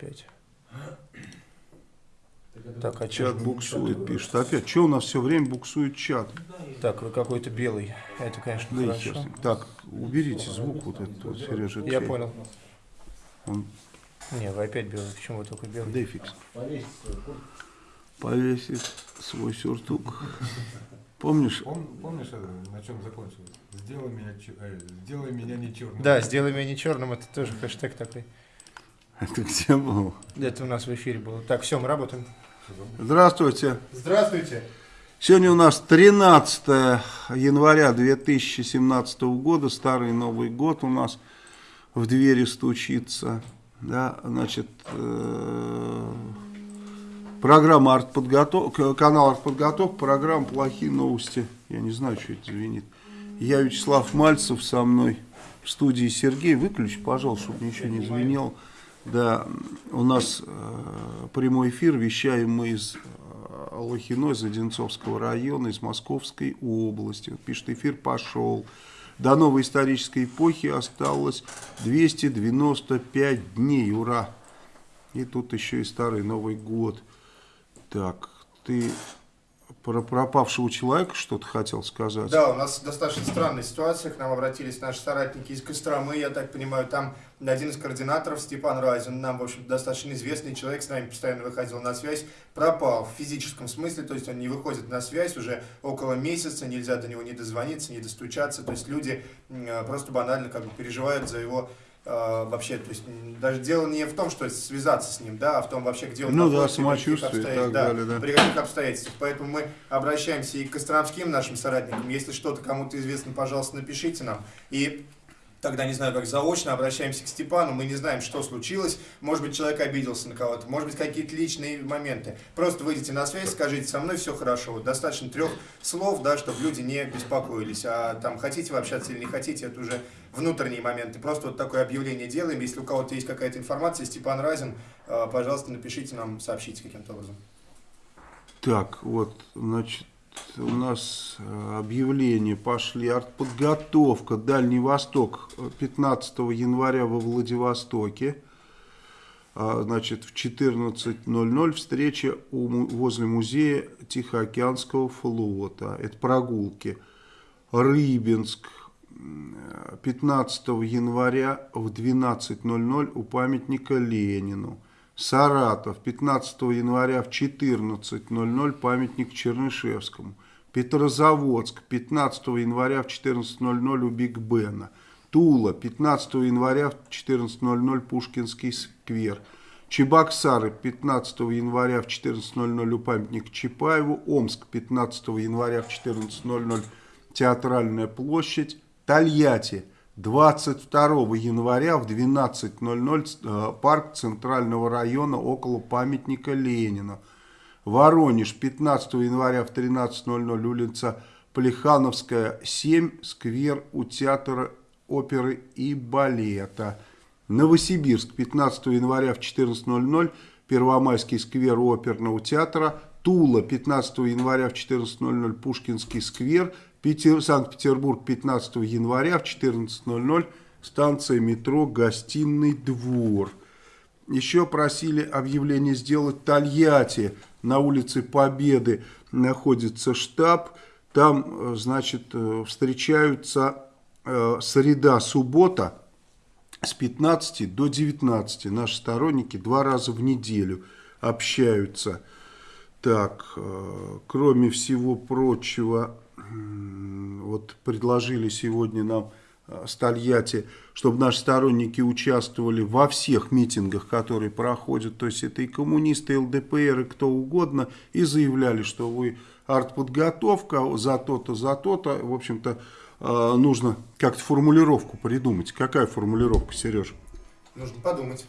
опять. Так, а чат буксует, пишет. Опять, что у нас все время буксует чат? Так, вы какой-то белый. Это, конечно, да хорошо. Так, уберите звук вот этот, вот, Сережа. Я понял. Он... Не, вы опять белый. Почему вы только белый? Да фикс. Повесить свой сюртук. Помнишь? Пом, помнишь, э, на чем закончилось? Сделай меня, э, сделай меня не черным. Да, сделай меня не черным, это тоже хэштег такой. Это где был? Это у нас в эфире было. Так, все, мы работаем. Здравствуйте. Здравствуйте. Сегодня у нас 13 января 2017 года, старый Новый год у нас в двери стучится. Да, значит, э, программа артподготовка, канал артподготовка, программа «Плохие новости». Я не знаю, что это звенит. Я Вячеслав Мальцев со мной в студии Сергей. Выключи, пожалуйста, чтобы ничего не звенело. Да, у нас э, прямой эфир, вещаем мы из э, Лохино, из Одинцовского района, из Московской области. Вот пишет, эфир пошел. До новой исторической эпохи осталось 295 дней, ура! И тут еще и старый Новый год. Так, ты про пропавшего человека что-то хотел сказать? Да, у нас достаточно странная ситуация. К нам обратились наши соратники из Костромы. Я так понимаю, там один из координаторов, Степан Разин, нам, в общем достаточно известный человек, с нами постоянно выходил на связь, пропал в физическом смысле, то есть он не выходит на связь уже около месяца, нельзя до него не дозвониться, не достучаться. То есть люди просто банально как бы переживают за его э, вообще, то есть даже дело не в том, что связаться с ним, да, а в том вообще, где он ну, находится, да, самочувствие, так да, далее, да. при каких обстоятельствах. Поэтому мы обращаемся и к костромским нашим соратникам, если что-то кому-то известно, пожалуйста, напишите нам. И тогда, не знаю, как заочно обращаемся к Степану, мы не знаем, что случилось, может быть, человек обиделся на кого-то, может быть, какие-то личные моменты. Просто выйдите на связь, скажите, со мной все хорошо, вот достаточно трех слов, да, чтобы люди не беспокоились, а там, хотите вы общаться или не хотите, это уже внутренние моменты. Просто вот такое объявление делаем, если у кого-то есть какая-то информация, Степан Разин, э, пожалуйста, напишите нам, сообщите каким-то образом. Так, вот, значит, у нас э, объявления пошли. Артподготовка Дальний Восток 15 января во Владивостоке. А, значит, в 14.00 встреча у, возле музея Тихоокеанского флота. Это прогулки. Рыбинск 15 января в 12.00 у памятника Ленину. Саратов, 15 января в 14.00 памятник Чернышевскому. Петрозаводск, 15 января в 14.00 у Биг Бена. Тула, 15 января в 14.00 Пушкинский сквер. Чебоксары, 15 января в 14.00 у памятник Чапаеву. Омск, 15 января в 14.00 Театральная площадь. Тольятти, 22 января в 12.00 э, парк Центрального района около памятника Ленина. Воронеж 15 января в 13.00 улица Плехановская 7, сквер у театра оперы и балета. Новосибирск 15 января в 14.00 Первомайский сквер оперного театра. Тула 15 января в 14.00 Пушкинский сквер Санкт-Петербург 15 января в 14.00 станция метро «Гостиный двор». Еще просили объявление сделать Тольятти. На улице Победы находится штаб. Там, э, значит, э, встречаются э, среда-суббота с 15 до 19. Наши сторонники два раза в неделю общаются. Так, кроме всего прочего, вот предложили сегодня нам э, Стальяти, чтобы наши сторонники участвовали во всех митингах, которые проходят, то есть это и коммунисты, и ЛДПР, и кто угодно, и заявляли, что вы артподготовка за то-то, за то-то, в общем-то, э, нужно как-то формулировку придумать. Какая формулировка, Сереж? Нужно подумать.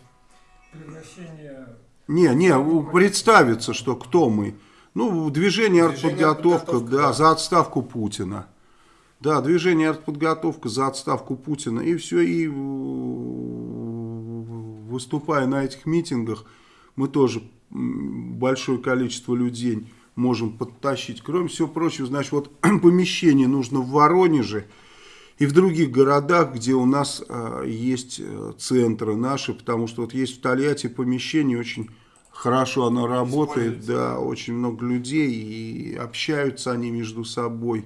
Превращение... Не, не, представиться, что кто мы. Ну, движение артподготовка, да, за отставку Путина. Да, движение артподготовка за отставку Путина. И все, и выступая на этих митингах, мы тоже большое количество людей можем подтащить. Кроме всего прочего, значит, вот помещение нужно в Воронеже. и в других городах, где у нас э, есть э, центры наши, потому что вот есть в Тольятти помещение, очень хорошо оно работает, да, очень много людей, и общаются они между собой.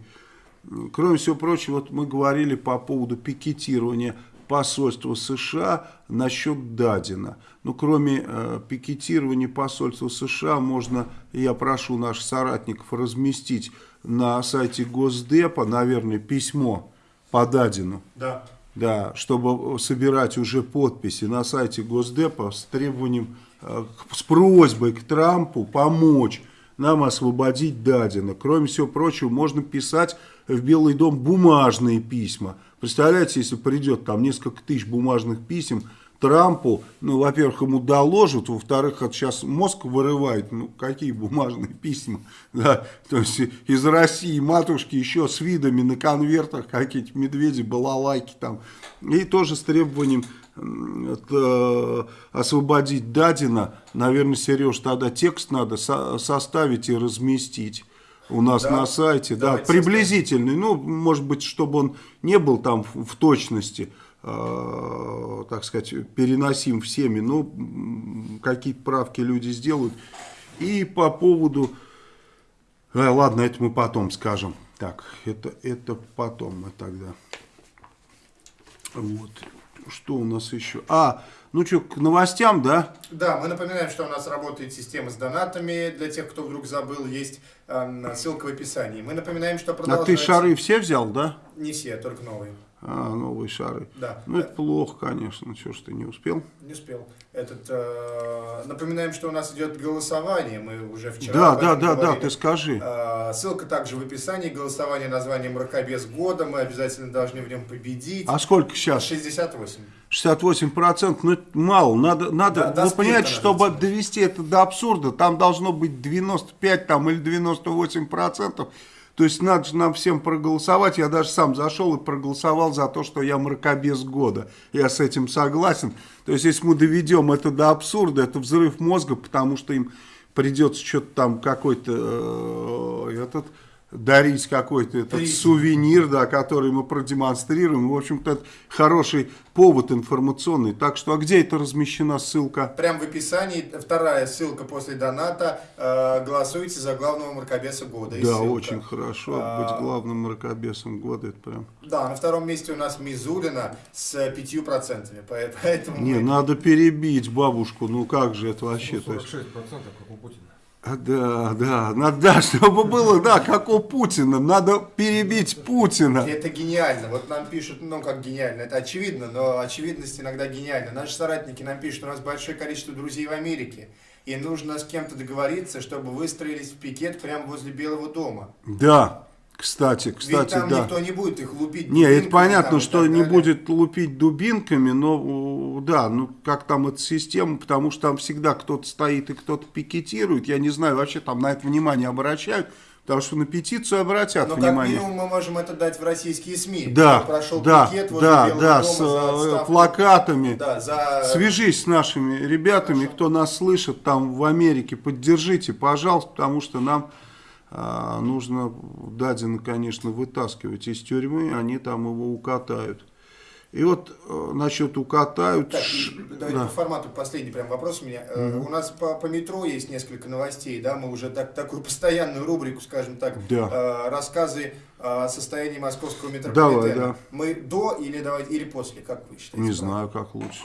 Кроме всего прочего, вот мы говорили по поводу пикетирования посольства США насчет Дадина. Ну, кроме э, пикетирования посольства США, можно, я прошу наших соратников разместить на сайте Госдепа, наверное, письмо по Дадину. Да. Да, чтобы собирать уже подписи на сайте Госдепа с требованием, с просьбой к Трампу помочь нам освободить Дадина. Кроме всего прочего, можно писать в Белый дом бумажные письма. Представляете, если придет там несколько тысяч бумажных писем Трампу, ну, во-первых, ему доложат, во-вторых, это сейчас мозг вырывает, ну, какие бумажные письма, да, то есть из России матушки еще с видами на конвертах, какие-то медведи, балалайки там, и тоже с требованием это, освободить Дадина, наверное, Сереж, тогда текст надо со составить и разместить у нас да, на сайте, да, приблизительный, ну, может быть, чтобы он не был там в, в точности, э, так сказать, переносим всеми, но какие-то правки люди сделают. И по поводу, э, ладно, это мы потом скажем, так, это, это потом мы тогда, вот, что у нас еще, а, ну что, к новостям, да? Да, мы напоминаем, что у нас работает система с донатами. Для тех, кто вдруг забыл, есть э, ссылка в описании. Мы напоминаем, что продолжается... А ты шары все взял, да? Не все, только новые. А, новые шары. Да. Ну, это плохо, конечно. Чего ж ты не успел? Не успел. Этот, э, напоминаем, что у нас идет голосование. Мы уже вчера Да, да, да, говорили. да, ты скажи. Э, ссылка также в описании. Голосование названием «Мракобес года». Мы обязательно должны в нем победить. А сколько сейчас? 68. 68 процентов, ну это мало, надо, надо да, вы понимаете, чтобы довести это до абсурда, там должно быть 95 там, или 98 процентов, то есть надо же нам всем проголосовать. Я даже сам зашел и проголосовал за то, что я мракобес года. Я с этим согласен. То есть если мы доведем это до абсурда, это взрыв мозга, потому что им придется что-то там какой-то э, этот дарить какой-то этот сувенир, да, который мы продемонстрируем. В общем-то, это хороший повод информационный. Так что, а где это размещена ссылка? Прям в описании, вторая ссылка после доната. Э, голосуйте за главного мракобеса года. Да, очень хорошо а... быть главным мракобесом года. Это прям... Да, на втором месте у нас Мизулина с пятью процентами. Поэтому Не, мы... надо перебить бабушку. Ну как же это вообще? 46% как у Путина. Да, да, надо, да, чтобы было, да, как у Путина, надо перебить Путина. Это гениально, вот нам пишут, ну как гениально, это очевидно, но очевидность иногда гениальна. Наши соратники нам пишут, у нас большое количество друзей в Америке, и нужно с кем-то договориться, чтобы выстроились в пикет прямо возле Белого дома. Да, кстати, кстати, Ведь там да. никто не будет их лупить Не, это понятно, там, что не будет лупить дубинками, но да, ну как там эта система, потому что там всегда кто-то стоит и кто-то пикетирует. Я не знаю, вообще там на это внимание обращают. Потому что на петицию обратят Но внимание. Но как минимум мы можем это дать в российские СМИ. Да, прошел да, пикет да, да, с э, плакатами. Да, за... Свяжись с нашими ребятами, Хорошо. кто нас слышит там в Америке, поддержите, пожалуйста, потому что нам нужно Дадина, конечно, вытаскивать из тюрьмы, они там его укатают. И вот э, насчет укатают... Так, давайте да. по формату последний прям вопрос у меня. Угу. У нас по, по метро есть несколько новостей, да, мы уже так, такую постоянную рубрику, скажем так, да. э, рассказы о состоянии московского метрополитена. Давай, да. Мы до или, давайте, или после, как вы считаете? Не знаю, как лучше.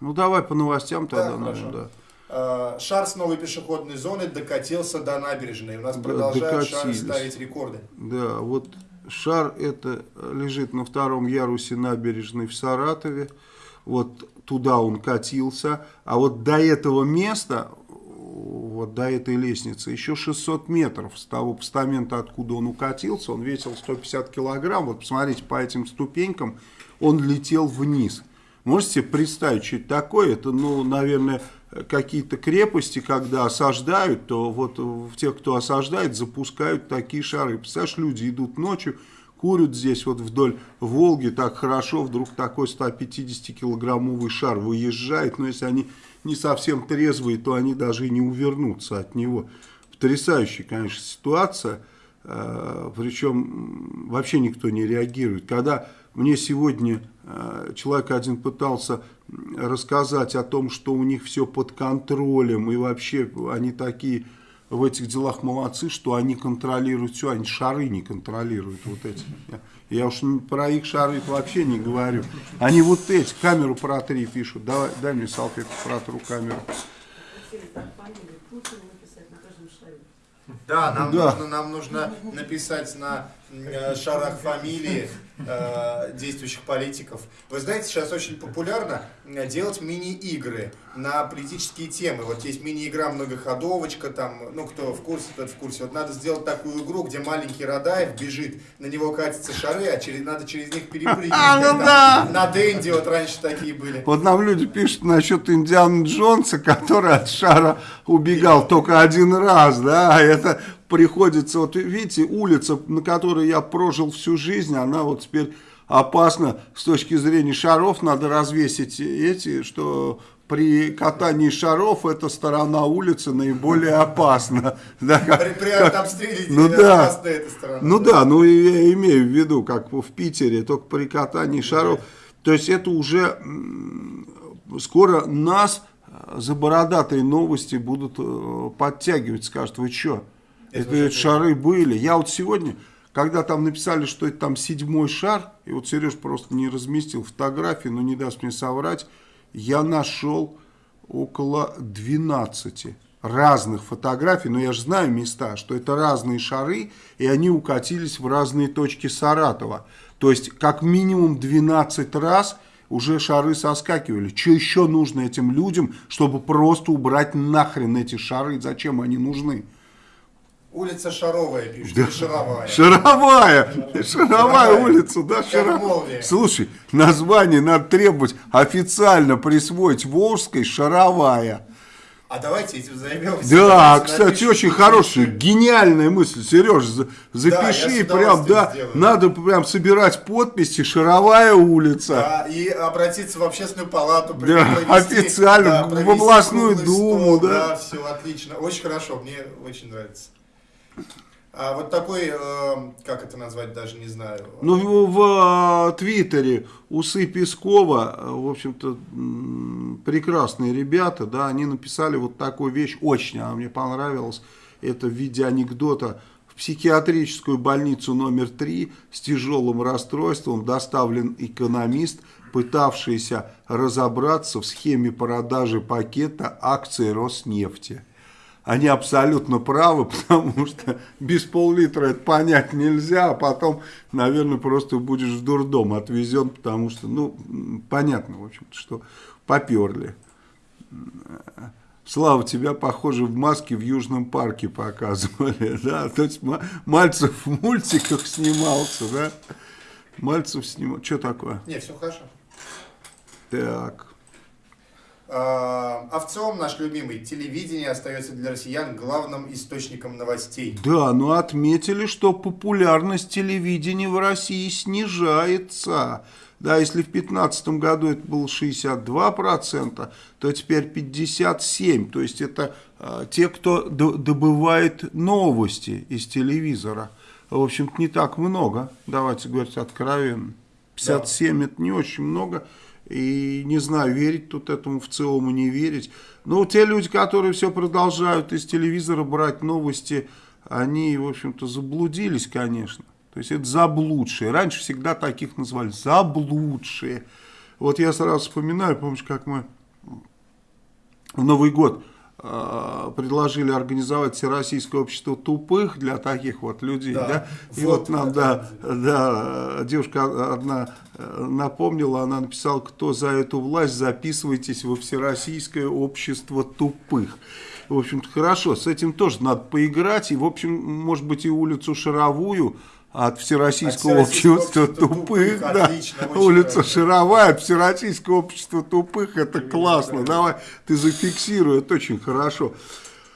Ну давай по новостям тогда, да, наверное, да. Э, шар с новой пешеходной зоны докатился до набережной. У нас да, продолжают шары ставить рекорды. Да, вот шар это лежит на втором ярусе набережной в Саратове. Вот туда он катился. А вот до этого места, вот до этой лестницы, еще 600 метров с того постамента, откуда он укатился. Он весил 150 килограмм. Вот посмотрите, по этим ступенькам он летел вниз. Можете себе представить, что это такое? Это, ну, наверное, какие-то крепости, когда осаждают, то вот в тех, кто осаждает, запускают такие шары. Представляешь, люди идут ночью, курят здесь вот вдоль Волги, так хорошо, вдруг такой 150-килограммовый шар выезжает, но если они не совсем трезвые, то они даже и не увернутся от него. Потрясающая, конечно, ситуация. э, причем вообще никто не реагирует. Когда мне сегодня э, человек один пытался рассказать о том, что у них все под контролем, и вообще они такие в этих делах молодцы, что они контролируют все, они шары не контролируют вот эти. Я уж про их шары вообще не говорю. Они вот эти, камеру протри пишут. Давай, дай мне салфетку, протру камеру. Да, нам, Да. Нужно, нам нужно написать на шарах фамилии э, действующих политиков. Вы знаете, сейчас очень популярно э, делать мини-игры на политические темы. Вот есть мини-игра многоходовочка, там, ну кто в курсе, тот в курсе. Вот надо сделать такую игру, где маленький Радаев бежит, на него катятся шары, а через, надо через них перепрыгивать. А, ну да. На Дэнди вот раньше такие были. Вот нам люди пишут насчет Индианы Джонса, который от шара убегал только один раз, да, а это приходится, вот видите, улица, на которой я прожил всю жизнь, она вот теперь опасна с точки зрения шаров, надо развесить эти, что при катании шаров эта сторона улицы наиболее опасна. Да, как- При, при как- обстреле ну да. опасна эта сторона. Ну да, ну и я имею в виду, как в Питере, только при катании шаров. То есть это уже скоро нас за бородатые новости будут э, подтягивать, скажут, вы что, Это это, шары были. Я вот сегодня, когда там написали, что это там седьмой шар, и вот Сереж просто не разместил фотографии, но не даст мне соврать, я нашел около 12 разных фотографий, но я же знаю места, что это разные шары, и они укатились в разные точки Саратова. То есть, как минимум 12 раз уже шары соскакивали. Что еще нужно этим людям, чтобы просто убрать нахрен эти шары? Зачем они нужны? Улица Шаровая пишет, или Шаровая. Шаровая, шаровая улица, да, шаровая. Слушай, название надо требовать официально присвоить Волжской шаровая. А давайте этим займемся. Да, Давайте кстати, напишем очень хорошая, гениальная мысль, Сереж, запиши с прям, да, сделаю. надо прям собирать подписи, шаровая улица. Да, и обратиться в общественную палату. Да, провести, официально, в провести областную думу, стол, да. Да, все отлично, очень хорошо, мне очень нравится. А вот такой, э, как это назвать, даже не знаю. Ну, в, в, э, Твиттере Усы Пескова, э, в общем-то, прекрасные ребята, да, они написали вот такую вещь, очень она мне понравилась, это в виде анекдота. В психиатрическую больницу номер 3 с тяжелым расстройством доставлен экономист, пытавшийся разобраться в схеме продажи пакета акций Роснефти. Они абсолютно правы, потому что без пол-литра это понять нельзя, а потом, наверное, просто будешь в дурдом отвезен, потому что, ну, понятно, в общем-то, что поперли. Слава, тебя, похоже, в маске в Южном парке показывали, да, то есть Ма- Мальцев в мультиках снимался, да, Мальцев снимал, что такое? Не, все хорошо. Так, А, Овцом наш любимый телевидение остается для россиян главным источником новостей. Да, но отметили, что популярность телевидения в России снижается. Да, если в 2015 году это было 62%, то теперь 57%. То есть это э, те, кто добывает новости из телевизора. В общем-то, не так много, давайте говорить откровенно. 57 это не очень много. И не знаю, верить тут этому в целом и не верить. Но те люди, которые все продолжают из телевизора брать новости, они, в общем-то, заблудились, конечно. То есть это заблудшие. Раньше всегда таких называли заблудшие. Вот я сразу вспоминаю, помнишь, как мы в Новый год предложили организовать Всероссийское общество тупых для таких вот людей, да, Да. и Вот вот, нам, да, да, девушка одна э, напомнила, она написала, кто за эту власть, записывайтесь во Всероссийское общество тупых. В общем-то, хорошо, с этим тоже надо поиграть, и, в общем, может быть, и улицу Шаровую от Всероссийского От общества общества тупых, тупых, да, отлично, улица хорошо. Шаровая от Всероссийского общества тупых, это классно, давай, ты зафиксируй, это очень хорошо.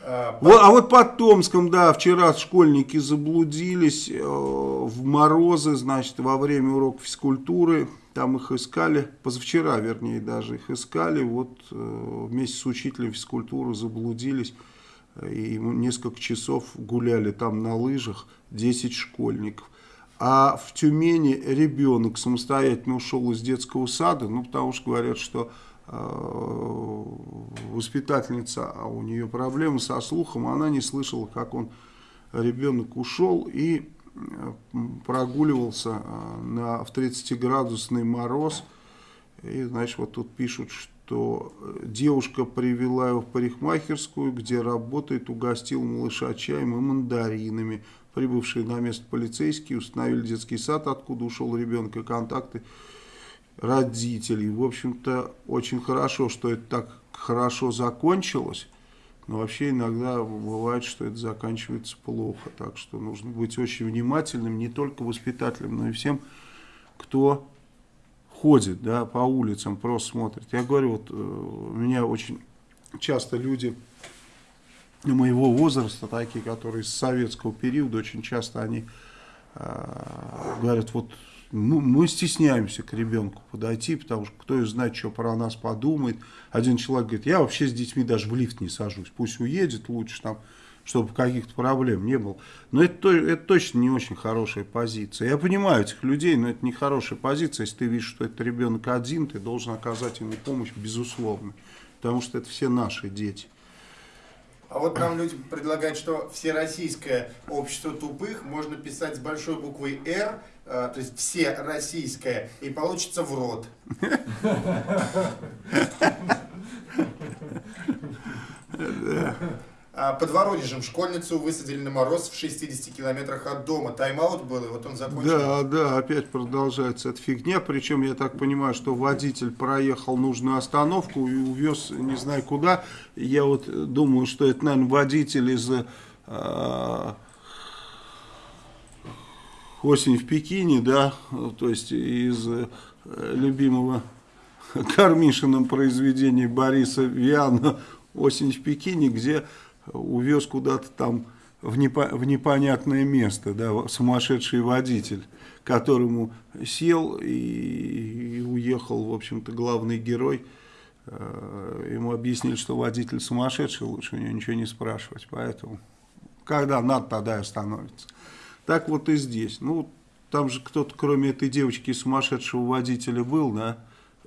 А, Вот, а вот под Томском, да, вчера школьники заблудились э, в морозы, значит, во время урока физкультуры, там их искали, позавчера, вернее, даже их искали, вот э, вместе с учителем физкультуры заблудились. И несколько часов гуляли там на лыжах 10 школьников. А в Тюмени ребенок самостоятельно ушел из детского сада, ну, потому что говорят, что э, воспитательница, а у нее проблемы со слухом, она не слышала, как он, ребенок ушел и э, прогуливался э, на, в 30-градусный мороз. И, значит, вот тут пишут, что девушка привела его в парикмахерскую, где работает, угостил малыша чаем и мандаринами. Прибывшие на место полицейские установили детский сад, откуда ушел ребенок, и контакты родителей. В общем-то, очень хорошо, что это так хорошо закончилось. Но вообще иногда бывает, что это заканчивается плохо. Так что нужно быть очень внимательным, не только воспитателем, но и всем, кто ходит да, по улицам, просто смотрит. Я говорю, вот э, у меня очень часто люди моего возраста, такие, которые с советского периода, очень часто они э, говорят, вот ну, мы стесняемся к ребенку подойти, потому что кто знает, что про нас подумает. Один человек говорит, я вообще с детьми даже в лифт не сажусь, пусть уедет лучше там, чтобы каких-то проблем не было. Но это, это точно не очень хорошая позиция. Я понимаю этих людей, но это не хорошая позиция. Если ты видишь, что это ребенок один, ты должен оказать ему помощь, безусловно. Потому что это все наши дети. А вот нам люди предлагают, что всероссийское общество тупых можно писать с большой буквой «Р», э, то есть все российское, и получится в рот. Да. А под Воронежем школьницу высадили на мороз в 60 километрах от дома. Тайм-аут был, и вот он закончил. Да, да, опять продолжается эта фигня. Причем я так понимаю, что водитель проехал нужную остановку и увез не знаю куда. Я вот думаю, что это, наверное, водитель из... Э, осень в Пекине, да, то есть из э, любимого Кармишиным произведения Бориса Виана «Осень в Пекине», где увез куда-то там в, непо в непонятное место, да, сумасшедший водитель, которому сел и, и уехал, в общем-то, главный герой. Э, ему объяснили, что водитель сумасшедший, лучше у него ничего не спрашивать, поэтому когда надо, тогда и остановится. Так вот и здесь. Ну, там же кто-то, кроме этой девочки сумасшедшего водителя был, да,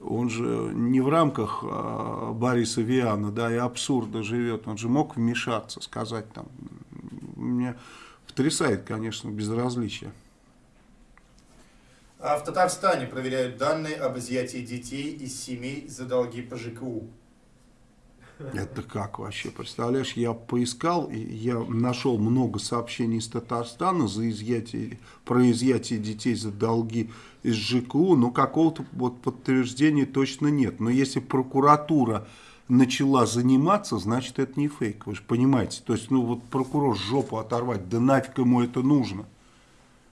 он же не в рамках а, Бориса Виана, да, и абсурда живет, он же мог вмешаться, сказать там, меня потрясает, конечно, безразличие. А в Татарстане проверяют данные об изъятии детей из семей за долги по ЖКУ. Это как вообще? Представляешь, я поискал, и я нашел много сообщений из Татарстана за изъятие, про изъятие детей за долги из ЖКУ, но какого-то вот подтверждения точно нет. Но если прокуратура начала заниматься, значит это не фейк, вы же понимаете. То есть, ну вот прокурор жопу оторвать, да нафиг ему это нужно.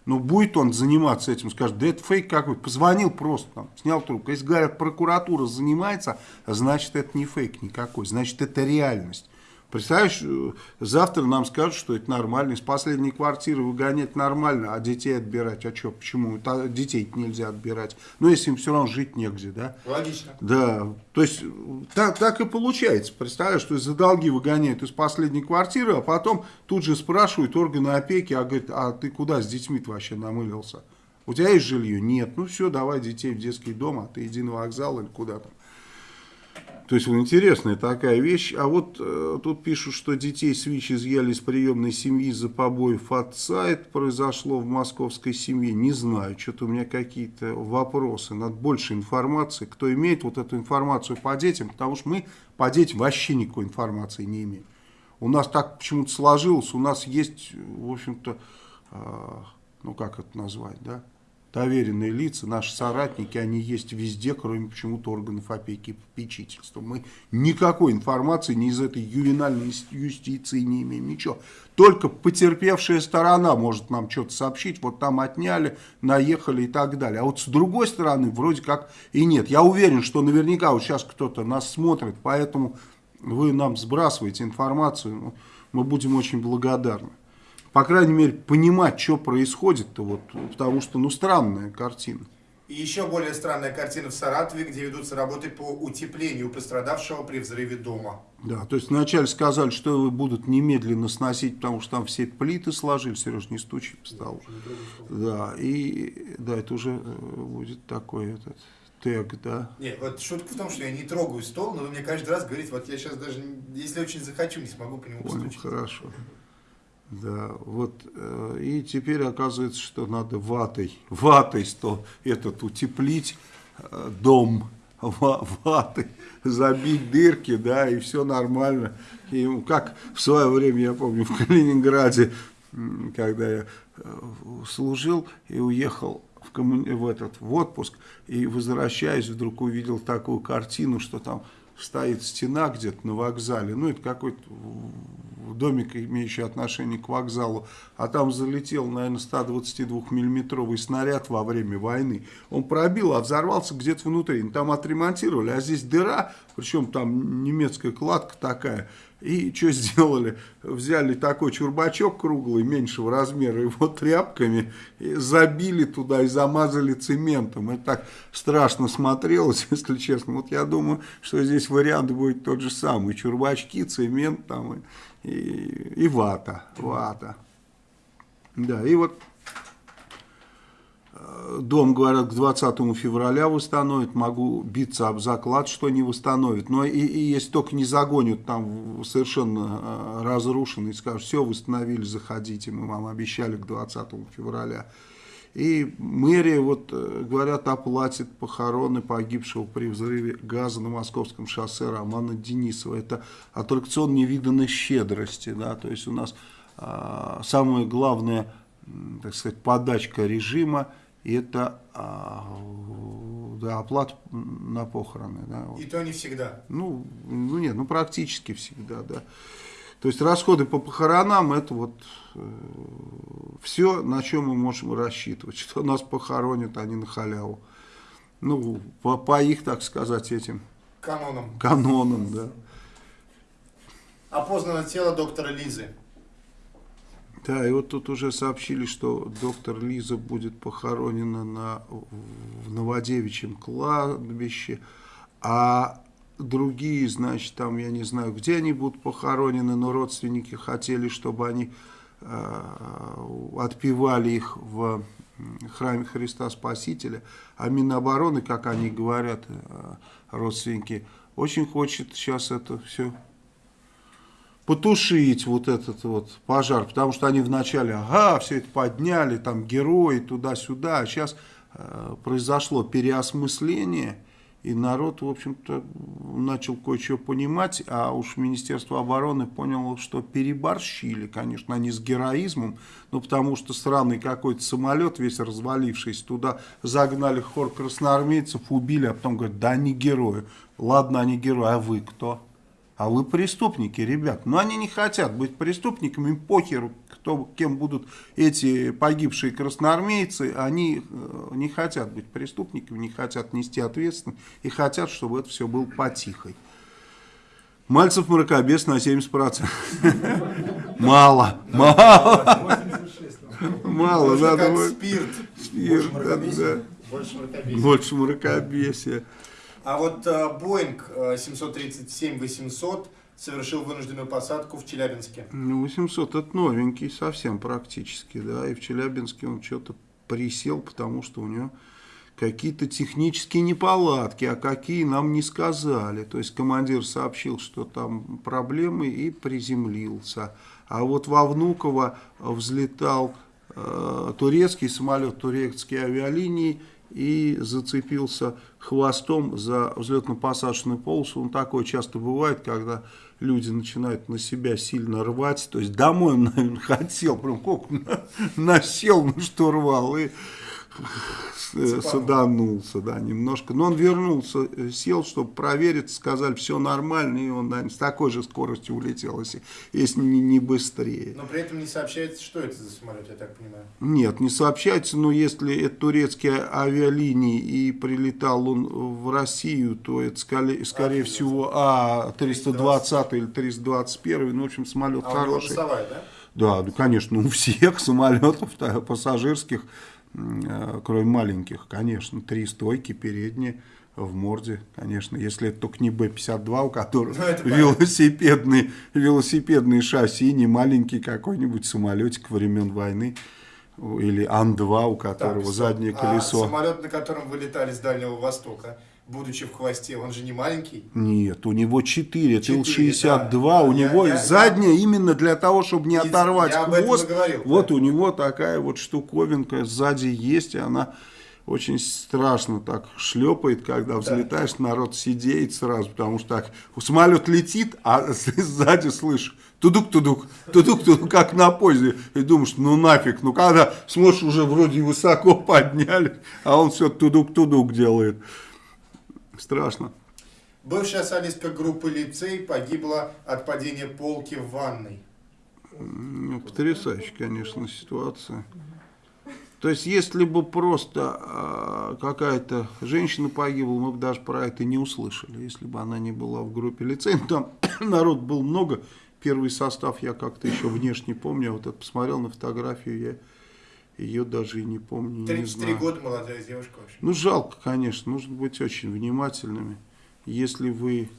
Но ну, будет он заниматься этим, скажет, да это фейк какой позвонил просто, там, снял трубку. Если говорят, прокуратура занимается, значит это не фейк никакой, значит это реальность. Представляешь, э, завтра нам скажут, что это нормально, из последней квартиры выгонять нормально, а детей отбирать, а что, почему? Детей нельзя отбирать. Ну, если им все равно жить негде, да? Логично. Да, то есть так, так и получается. Представляешь, что за долги выгоняют из последней квартиры, а потом тут же спрашивают органы опеки, а говорит, а ты куда с детьми вообще намылился? У тебя есть жилье? Нет. Ну все, давай детей в детский дом, а ты иди на вокзал или куда там. То есть, интересная такая вещь. А вот э, тут пишут, что детей с ВИЧ изъяли из приемной семьи за побоев отца. Это произошло в московской семье. Не знаю, что-то у меня какие-то вопросы. Надо больше информации. Кто имеет вот эту информацию по детям, потому что мы по детям вообще никакой информации не имеем. У нас так почему-то сложилось, у нас есть, в общем-то, э, ну как это назвать, да, доверенные лица, наши соратники, они есть везде, кроме почему-то органов опеки и попечительства. Мы никакой информации ни из этой ювенальной юстиции не имеем, ничего. Только потерпевшая сторона может нам что-то сообщить, вот там отняли, наехали и так далее. А вот с другой стороны, вроде как и нет. Я уверен, что наверняка вот сейчас кто-то нас смотрит, поэтому вы нам сбрасываете информацию, ну, мы будем очень благодарны по крайней мере, понимать, что происходит-то, вот, потому что, ну, странная картина. И еще более странная картина в Саратове, где ведутся работы по утеплению пострадавшего при взрыве дома. Да, то есть вначале сказали, что его будут немедленно сносить, потому что там все плиты сложили, Сереж, не стучи по столу. Да, и да, это уже э, будет такой этот тег, да. Нет, вот шутка в том, что я не трогаю стол, но вы мне каждый раз говорите, вот я сейчас даже, если очень захочу, не смогу по нему Понял, постучать. хорошо. Да, вот, э, и теперь оказывается, что надо ватой, ватой сто, этот утеплить э, дом, ва- ватой, забить дырки, да, и все нормально. И как в свое время, я помню, в Калининграде, когда я э, служил и уехал в, коммуни- в этот, в отпуск, и возвращаясь, вдруг увидел такую картину, что там стоит стена где-то на вокзале, ну это какой-то домик, имеющий отношение к вокзалу, а там залетел, наверное, 122-миллиметровый снаряд во время войны. Он пробил, а взорвался где-то внутри. Ну, Там отремонтировали, а здесь дыра, причем там немецкая кладка такая. И что сделали? Взяли такой чурбачок круглый, меньшего размера, его тряпками, и забили туда и замазали цементом. Это так страшно смотрелось, если честно. Вот я думаю, что здесь вариант будет тот же самый. Чурбачки, цемент там и, и, вата. Вата. Да, и вот э, дом, говорят, к 20 февраля восстановит, могу биться об заклад, что не восстановит. Но и, и если только не загонят там совершенно э, разрушенный, скажут, все, восстановили, заходите, мы вам обещали к 20 февраля. И мэрия, вот, э, говорят, оплатит похороны погибшего при взрыве газа на Московском шоссе Романа Денисова. Это аттракцион невиданной щедрости, да, то есть у нас а, самое главное, м, так сказать, подачка режима, это а, да, оплата на похороны. Да, вот. И то не всегда. Ну, ну нет, ну практически всегда, да. То есть расходы по похоронам это вот все, на чем мы можем рассчитывать, что нас похоронят они на халяву. Ну, по, по их, так сказать, этим Каноном. канонам, да. Опознано тело доктора Лизы. Да, и вот тут уже сообщили, что доктор Лиза будет похоронена на, в Новодевичьем кладбище, а другие, значит, там, я не знаю, где они будут похоронены, но родственники хотели, чтобы они э, отпевали их в храме Христа Спасителя, а Минобороны, как они говорят, э, родственники, очень хочет сейчас это все потушить вот этот вот пожар, потому что они вначале, ага, все это подняли, там герои туда-сюда, а сейчас э, произошло переосмысление, и народ, в общем-то, начал кое-что понимать, а уж Министерство обороны поняло, что переборщили, конечно, они с героизмом, ну, потому что странный какой-то самолет, весь развалившийся, туда загнали хор красноармейцев, убили, а потом говорят, да они герои. Ладно, они герои, а вы кто? А вы преступники, ребят. Но они не хотят быть преступниками, им похер, кто, кем будут эти погибшие красноармейцы. Они э, не хотят быть преступниками, не хотят нести ответственность и хотят, чтобы это все было потихой. Мальцев мракобес на 70%. Мало, мало, мало. Надо спирт. спирт, Больше мракобесия? Больше мракобесия. А вот э, Боинг 737-800 совершил вынужденную посадку в Челябинске. Ну, 800 это новенький совсем практически, да, и в Челябинске он что-то присел, потому что у него какие-то технические неполадки, а какие нам не сказали. То есть командир сообщил, что там проблемы и приземлился. А вот во Внуково взлетал э, турецкий самолет, турецкие авиалинии, и зацепился хвостом за взлетно-посадочную полосу. Он такое часто бывает, когда люди начинают на себя сильно рвать. То есть домой он, наверное, хотел, прям как насел на штурвал и саданулся, да, немножко. Но он вернулся, сел, чтобы проверить, сказали, все нормально, и он, наверное, с такой же скоростью улетел, если, если не, не быстрее. Но при этом не сообщается, что это за самолет, я так понимаю. Нет, не сообщается, но если это турецкие авиалинии и прилетал он в Россию, то это скорее, скорее всего А-320 или 321, ну, в общем, самолет А хороший. носовая, да? Да, да, конечно, у всех самолетов пассажирских э, кроме маленьких, конечно, три стойки передние в морде, конечно, если это только не Б-52, у которого Ну, велосипедный, велосипедный шасси, не маленький какой-нибудь самолетик времен войны, или Ан-2, у которого Так, заднее а колесо. самолет, на котором вылетали с Дальнего Востока, будучи в хвосте, он же не маленький. Нет, у него 4, Четыре, Ил-62, да. у Я- него я- задняя именно для того, чтобы не И оторвать я хвост. говорил, вот да. у него такая вот штуковинка сзади есть, и она очень страшно так шлепает, когда взлетаешь, народ сидеет сразу, потому что так самолет летит, а сзади слышишь тудук-тудук, тудук-тудук, как на поезде, и думаешь, ну нафиг, ну когда смотришь, уже вроде высоко подняли, а он все тудук-тудук делает. Страшно. Бывшая солистка группы «Лицей» погибла от падения полки в ванной. Ну, потрясающая, конечно, ситуация. То есть, если бы просто а, какая-то женщина погибла, мы бы даже про это не услышали, если бы она не была в группе лицей. Ну, Там народ был много, первый состав я как-то еще внешне помню, вот это посмотрел на фотографию, я ее даже и не помню, не 33 знаю. года молодая девушка. В общем. Ну, жалко, конечно, нужно быть очень внимательными. Если вы,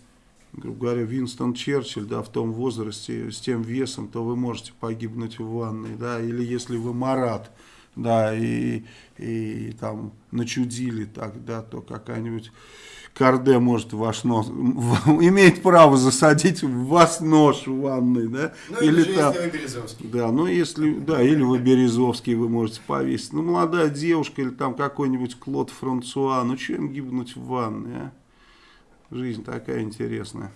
грубо говоря, Винстон Черчилль, да, в том возрасте, с тем весом, то вы можете погибнуть в ванной, да, или если вы Марат, да, и, и там начудили так, да, то какая-нибудь Карде может ваш нос, имеет право засадить в вас нож в ванной, да, Ну или, же, там- если вы Березовский. да, ну если, да, или вы Березовский вы можете повесить. Ну, молодая девушка или там какой-нибудь Клод Франсуа, ну, что им гибнуть в ванной, а? Жизнь такая интересная.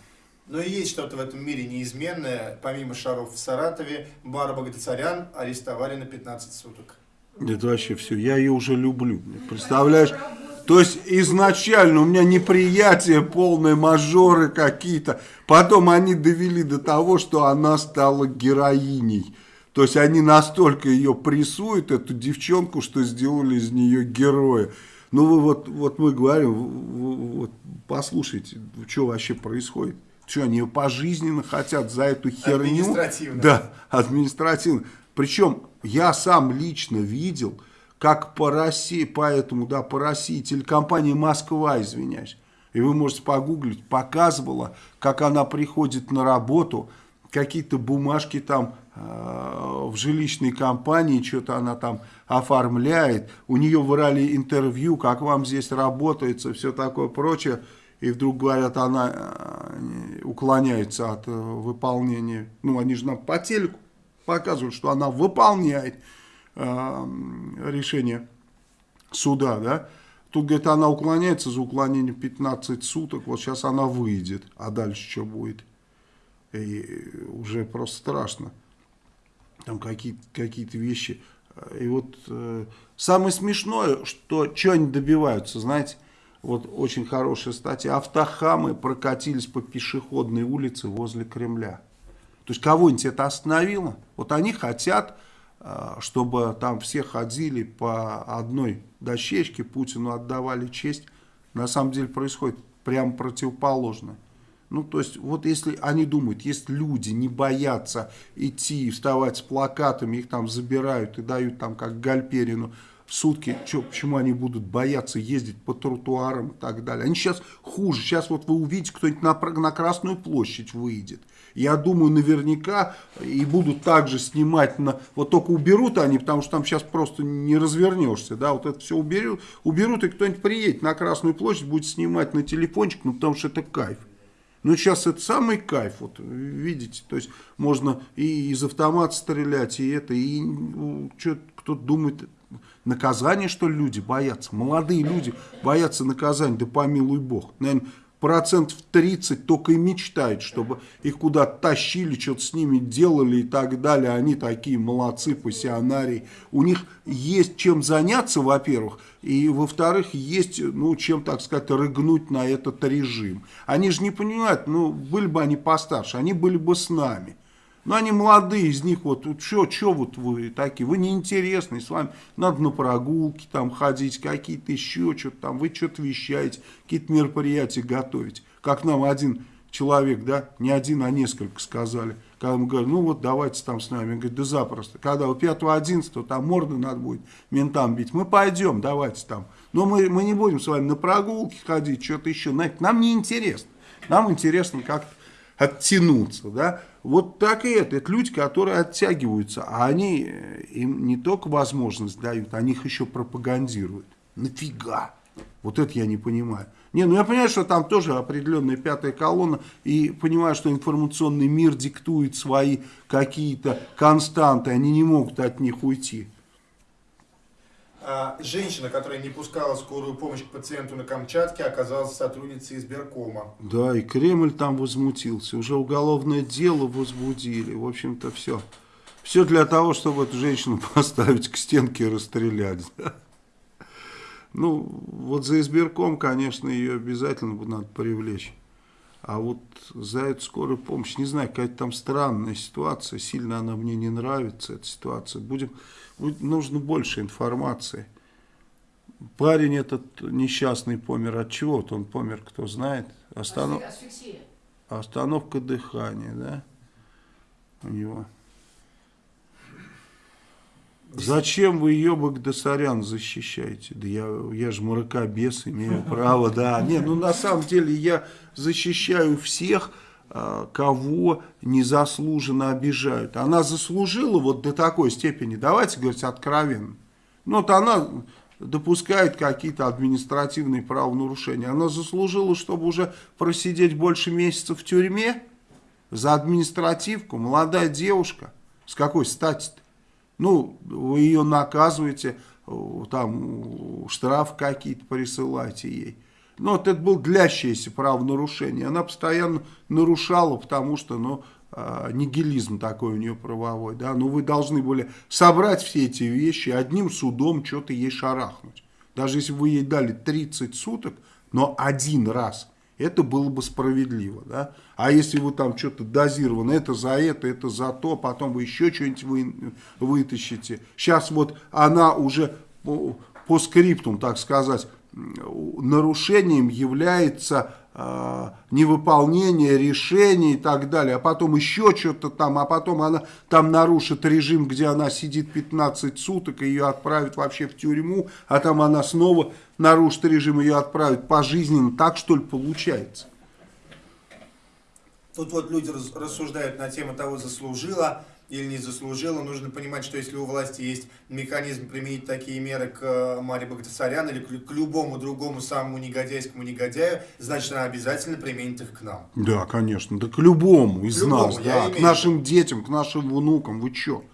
Но и есть что-то в этом мире неизменное. Помимо шаров в Саратове, Бара Багдасарян арестовали на 15 суток. Это вообще все. Я ее уже люблю. Представляешь? То есть изначально у меня неприятие полное, мажоры какие-то. Потом они довели до того, что она стала героиней. То есть они настолько ее прессуют, эту девчонку, что сделали из нее героя. Ну вы вот, вот мы говорим, вот послушайте, что вообще происходит. Что, они ее пожизненно хотят за эту херню? Административно. Да, административно. Причем я сам лично видел, как по России, поэтому, да, по России телекомпания «Москва», извиняюсь, и вы можете погуглить, показывала, как она приходит на работу, какие-то бумажки там э, в жилищной компании, что-то она там оформляет, у нее вырали интервью, как вам здесь работается, все такое прочее, и вдруг говорят, она э, уклоняется от э, выполнения, ну они же нам по телеку показывают, что она выполняет решение суда, да, тут, говорит, она уклоняется за уклонение 15 суток, вот сейчас она выйдет, а дальше что будет? И уже просто страшно. Там какие-то какие вещи. И вот э, самое смешное, что что они добиваются, знаете, вот очень хорошая статья. Автохамы прокатились по пешеходной улице возле Кремля. То есть кого-нибудь это остановило? Вот они хотят, чтобы там все ходили по одной дощечке, Путину отдавали честь. На самом деле происходит прямо противоположное. Ну, то есть, вот если они думают, если люди не боятся идти, вставать с плакатами, их там забирают и дают там, как Гальперину, сутки, чё, почему они будут бояться ездить по тротуарам и так далее. Они сейчас хуже. Сейчас вот вы увидите, кто-нибудь на, на Красную площадь выйдет. Я думаю, наверняка и будут также снимать на... Вот только уберут они, потому что там сейчас просто не развернешься, да, вот это все уберут, уберут и кто-нибудь приедет на Красную площадь, будет снимать на телефончик, ну, потому что это кайф. Ну, сейчас это самый кайф, вот, видите, то есть можно и из автомата стрелять, и это, и ну, кто-то думает, наказание, что люди боятся, молодые люди боятся наказания, да помилуй бог, наверное, процентов 30 только и мечтают, чтобы их куда-то тащили, что-то с ними делали и так далее, они такие молодцы, пассионарии, у них есть чем заняться, во-первых, и во-вторых, есть, ну, чем, так сказать, рыгнуть на этот режим. Они же не понимают, ну, были бы они постарше, они были бы с нами. Ну, они молодые, из них вот, что, что вот вы такие, вы неинтересные, с вами надо на прогулки там ходить, какие-то еще что-то там, вы что-то вещаете, какие-то мероприятия готовить. Как нам один человек, да, не один, а несколько сказали. Когда мы говорим, ну вот давайте там с нами. Он говорит, да запросто. Когда у 5-11 там морды надо будет ментам бить. Мы пойдем, давайте там. Но мы, мы не будем с вами на прогулки ходить, что-то еще. Нам не интересно. Нам интересно как-то оттянуться, да. Вот так и это. Это люди, которые оттягиваются, а они э, им не только возможность дают, они их еще пропагандируют. Нафига? Вот это я не понимаю. Не, ну я понимаю, что там тоже определенная пятая колонна, и понимаю, что информационный мир диктует свои какие-то константы, они не могут от них уйти. А, женщина, которая не пускала скорую помощь к пациенту на Камчатке, оказалась сотрудницей избиркома. Да, и Кремль там возмутился. Уже уголовное дело возбудили. В общем-то, все. Все для того, чтобы эту женщину поставить к стенке и расстрелять. Ну, вот за избирком, конечно, ее обязательно надо привлечь. А вот за эту скорую помощь, не знаю, какая-то там странная ситуация, сильно она мне не нравится, эта ситуация. Будем нужно больше информации. Парень этот несчастный помер от чего? -то? Он помер, кто знает. Останов... Остановка дыхания, да? У него. Зачем вы ее Багдасарян защищаете? Да я, я же мракобес, имею право, да. Не, ну на самом деле я защищаю всех, а, кого незаслуженно обижают. Она заслужила вот до такой степени, давайте говорить откровенно. Ну вот она допускает какие-то административные правонарушения. Она заслужила, чтобы уже просидеть больше месяцев в тюрьме за административку. Молодая девушка. С какой стати-то? Ну, вы ее наказываете, там штраф какие-то присылаете ей. Но вот это было длящееся правонарушение. Она постоянно нарушала, потому что, ну, э, нигилизм такой у нее правовой, да. Ну, вы должны были собрать все эти вещи, одним судом что-то ей шарахнуть. Даже если вы ей дали 30 суток, но один раз, это было бы справедливо, да. А если вы там что-то дозировано, это за это, это за то, потом вы еще что-нибудь вы, вытащите. Сейчас вот она уже по, по скриптум, так сказать, нарушением является невыполнение решений и так далее, а потом еще что-то там, а потом она там нарушит режим, где она сидит 15 суток, ее отправят вообще в тюрьму, а там она снова нарушит режим, ее отправят пожизненно, так что ли получается? Тут вот люди рассуждают на тему того, заслужила или не заслужила. Нужно понимать, что если у власти есть механизм применить такие меры к э, Маре Багдасарян или к, любому другому самому негодяйскому негодяю, значит, она обязательно применит их к нам. Да, конечно, да к любому из к любому, нас, да, к нашим детям, к нашим внукам, вы что?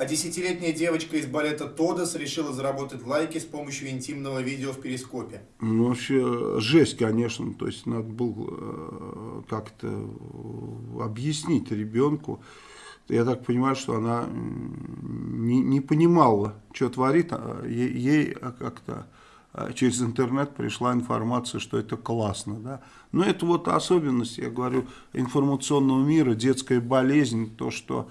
А десятилетняя девочка из балета Тодос решила заработать лайки с помощью интимного видео в перископе. Ну, вообще, жесть, конечно. То есть, надо было э, как-то объяснить ребенку. Я так понимаю, что она не, не понимала, что творит. А ей, ей как-то а, через интернет пришла информация, что это классно. Да? Но это вот особенность, я говорю, информационного мира, детская болезнь, то, что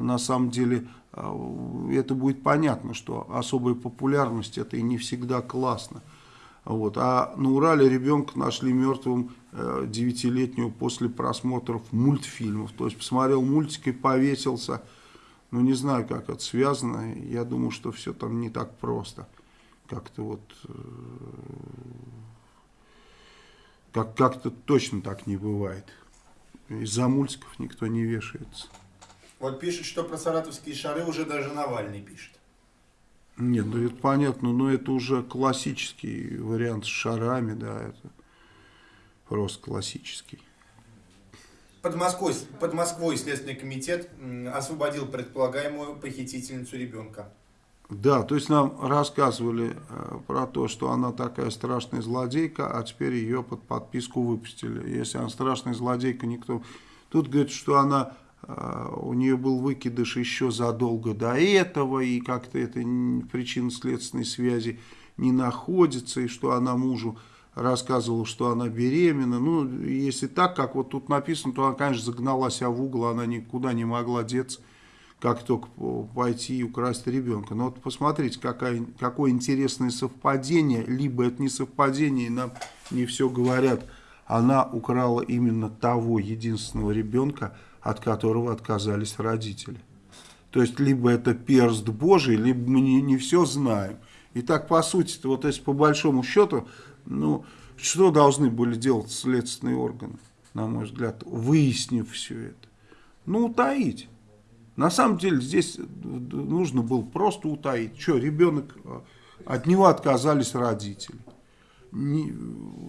на самом деле а, это будет понятно, что особая популярность это и не всегда классно. Вот. А на Урале ребенка нашли мертвым э, девятилетнего после просмотров мультфильмов. То есть посмотрел мультик и повесился. Ну не знаю, как это связано. Я думаю, что все там не так просто. Как-то вот... Э, как, как-то точно так не бывает. Из-за мультиков никто не вешается. Вот пишет, что про саратовские шары уже даже Навальный пишет. Нет, ну это понятно, но это уже классический вариант с шарами, да, это просто классический. Под Москвой, под Москвой Следственный комитет освободил предполагаемую похитительницу ребенка. Да, то есть нам рассказывали э, про то, что она такая страшная злодейка, а теперь ее под подписку выпустили. Если она страшная злодейка, никто... Тут говорит, что она у нее был выкидыш еще задолго до этого, и как-то это причинно-следственной связи не находится, и что она мужу рассказывала, что она беременна. Ну, если так, как вот тут написано, то она, конечно, загнала себя в угол, она никуда не могла деться, как только пойти и украсть ребенка. Но вот посмотрите, какая, какое интересное совпадение, либо это не совпадение, и нам не все говорят, она украла именно того единственного ребенка, от которого отказались родители. То есть, либо это перст Божий, либо мы не, не все знаем. И так, по сути, вот если по большому счету, ну, что должны были делать следственные органы, на мой взгляд, выяснив все это? Ну, утаить. На самом деле здесь нужно было просто утаить. Что, ребенок, э, от него отказались родители.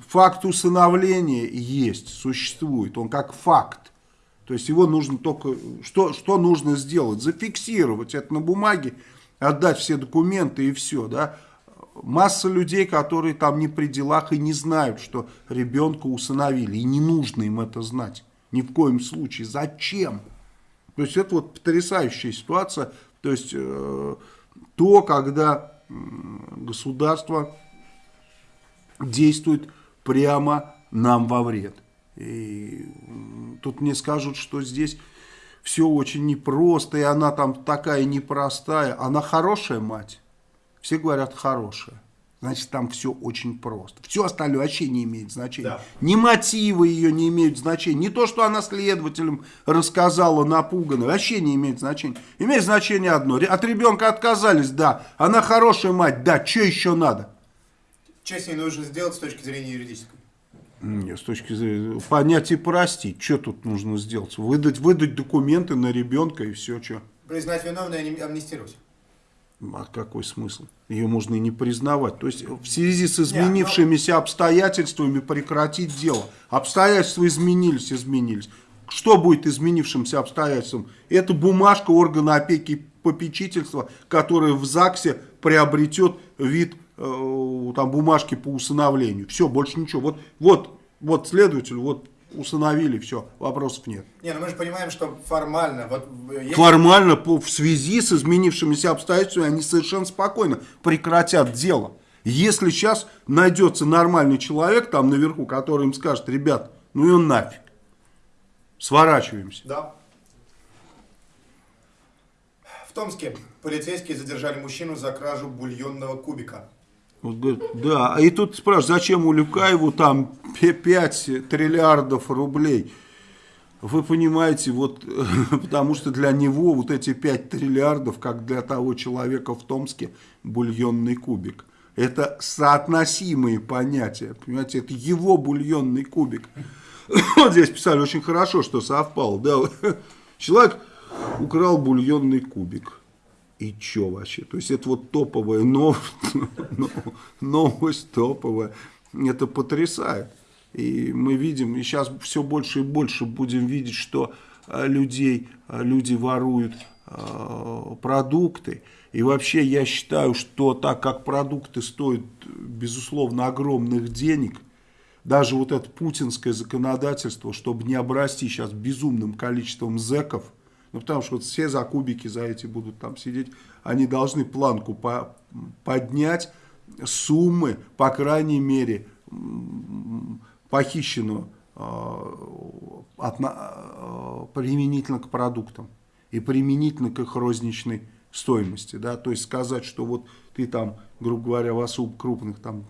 Факт усыновления есть, существует, он как факт. То есть его нужно только, что, что нужно сделать? Зафиксировать это на бумаге, отдать все документы и все, да. Масса людей, которые там не при делах и не знают, что ребенка усыновили, и не нужно им это знать. Ни в коем случае. Зачем? То есть это вот потрясающая ситуация. То есть э, то, когда э, государство действует прямо нам во вред. И тут мне скажут, что здесь все очень непросто, и она там такая непростая. Она хорошая мать. Все говорят хорошая значит там все очень просто. Все остальное вообще не имеет значения. Да. Ни мотивы ее не имеют значения, не то, что она следователям рассказала напуганно, вообще не имеет значения. Имеет значение одно, от ребенка отказались, да, она хорошая мать, да, что еще надо? Что с ней нужно сделать с точки зрения юридической? Нет, с точки зрения понять и простить, что тут нужно сделать? Выдать, выдать документы на ребенка и все, что. Признать виновной и амнистировать. А какой смысл? Ее можно и не признавать. То есть в связи с изменившимися обстоятельствами прекратить дело. Обстоятельства изменились, изменились. Что будет изменившимся обстоятельством? Это бумажка органа опеки и попечительства, которая в ЗАГСе приобретет вид там, бумажки по усыновлению. Все, больше ничего. Вот, вот, вот следователь, вот усыновили, все, вопросов нет. Не, ну мы же понимаем, что формально... Вот, если... Формально, по, в связи с изменившимися обстоятельствами, они совершенно спокойно прекратят дело. Если сейчас найдется нормальный человек там наверху, который им скажет, ребят, ну и он нафиг, сворачиваемся. Да. В Томске полицейские задержали мужчину за кражу бульонного кубика. Вот, говорит, да, и тут спрашивают, зачем Улюкаеву там 5 триллиардов рублей? Вы понимаете, вот, потому что для него вот эти 5 триллиардов, как для того человека в Томске, бульонный кубик. Это соотносимые понятия, понимаете, это его бульонный кубик. Вот здесь писали очень хорошо, что совпало. Да? Человек украл бульонный кубик и чё вообще? То есть это вот топовая новость, новость топовая, это потрясает. И мы видим, и сейчас все больше и больше будем видеть, что э, людей, э, люди воруют э, продукты. И вообще я считаю, что так как продукты стоят, безусловно, огромных денег, даже вот это путинское законодательство, чтобы не обрасти сейчас безумным количеством зеков, ну, потому что вот все за кубики за эти будут там сидеть. Они должны планку по поднять суммы, по крайней мере, похищенную э, от, э, применительно к продуктам и применительно к их розничной стоимости. Да? То есть сказать, что вот ты там, грубо говоря, в особо крупных там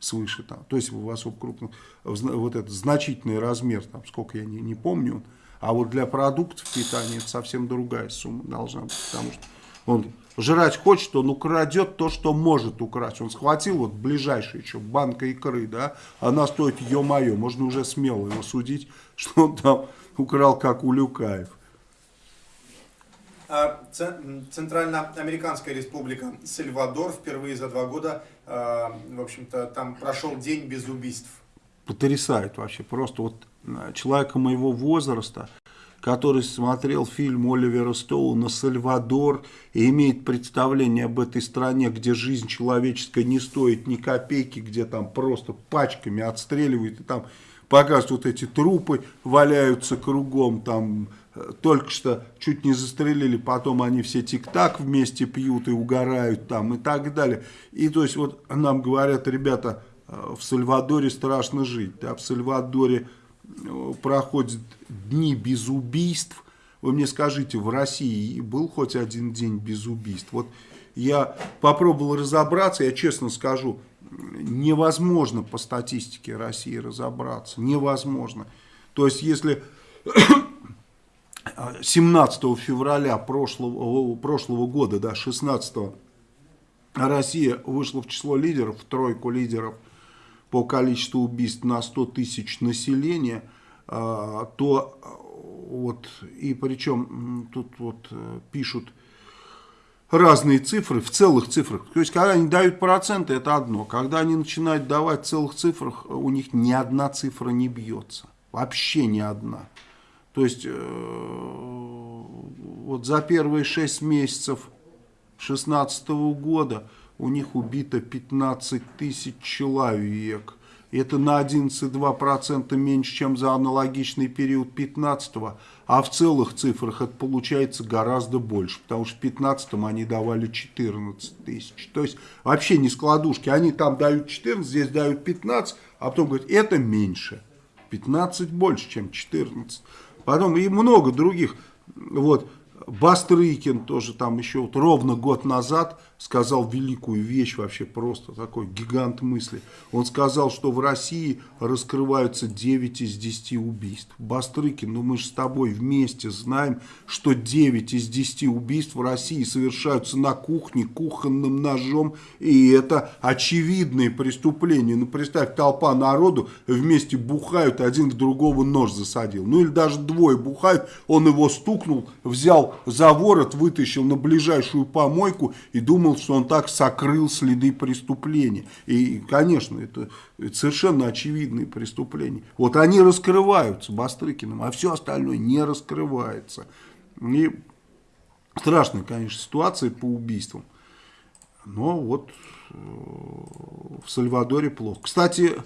свыше, там, то есть в особо крупных, вот этот значительный размер, там, сколько я не, не помню, а вот для продуктов питания это совсем другая сумма должна быть, потому что он жрать хочет, он украдет то, что может украсть. Он схватил вот ближайший еще банка икры, да, она стоит, ё-моё, можно уже смело его судить, что он там украл, как у Люкаев. А, Центральноамериканская республика Сальвадор впервые за два года, а, в общем-то, там прошел день без убийств. Потрясает вообще, просто вот человека моего возраста, который смотрел фильм Оливера Стоуна «Сальвадор» и имеет представление об этой стране, где жизнь человеческая не стоит ни копейки, где там просто пачками отстреливают и там показывают вот эти трупы, валяются кругом, там э, только что чуть не застрелили, потом они все тик-так вместе пьют и угорают там и так далее. И то есть вот нам говорят, ребята, э, в Сальвадоре страшно жить, да, в Сальвадоре проходят дни без убийств. Вы мне скажите, в России был хоть один день без убийств? Вот я попробовал разобраться, я честно скажу, невозможно по статистике России разобраться. Невозможно. То есть, если 17 февраля прошлого, прошлого года, да, 16 Россия вышла в число лидеров, в тройку лидеров по количеству убийств на 100 тысяч населения, а, то вот, и причем тут вот э, пишут разные цифры, в целых цифрах. То есть, когда они дают проценты, это одно. Когда они начинают давать в целых цифрах, у них ни одна цифра не бьется. Вообще ни одна. То есть, э, вот за первые 6 месяцев 2016 года у них убито 15 тысяч человек. Это на 11,2% меньше, чем за аналогичный период 15 -го. А в целых цифрах это получается гораздо больше, потому что в 15 они давали 14 тысяч. То есть вообще не складушки. Они там дают 14, здесь дают 15, а потом говорят, это меньше. 15 больше, чем 14. Потом и много других. Вот Бастрыкин тоже там еще вот ровно год назад сказал великую вещь, вообще просто такой гигант мысли. Он сказал, что в России раскрываются 9 из 10 убийств. Бастрыкин, ну мы же с тобой вместе знаем, что 9 из 10 убийств в России совершаются на кухне, кухонным ножом, и это очевидные преступления. Ну представь, толпа народу вместе бухают, один в другого нож засадил. Ну или даже двое бухают, он его стукнул, взял за ворот, вытащил на ближайшую помойку и думал, думал, что он так сокрыл следы преступления. И, конечно, это, это совершенно очевидные преступления. Вот они раскрываются Бастрыкиным, а все остальное не раскрывается. И страшная, конечно, ситуация по убийствам. Но вот э, в Сальвадоре плохо. Кстати,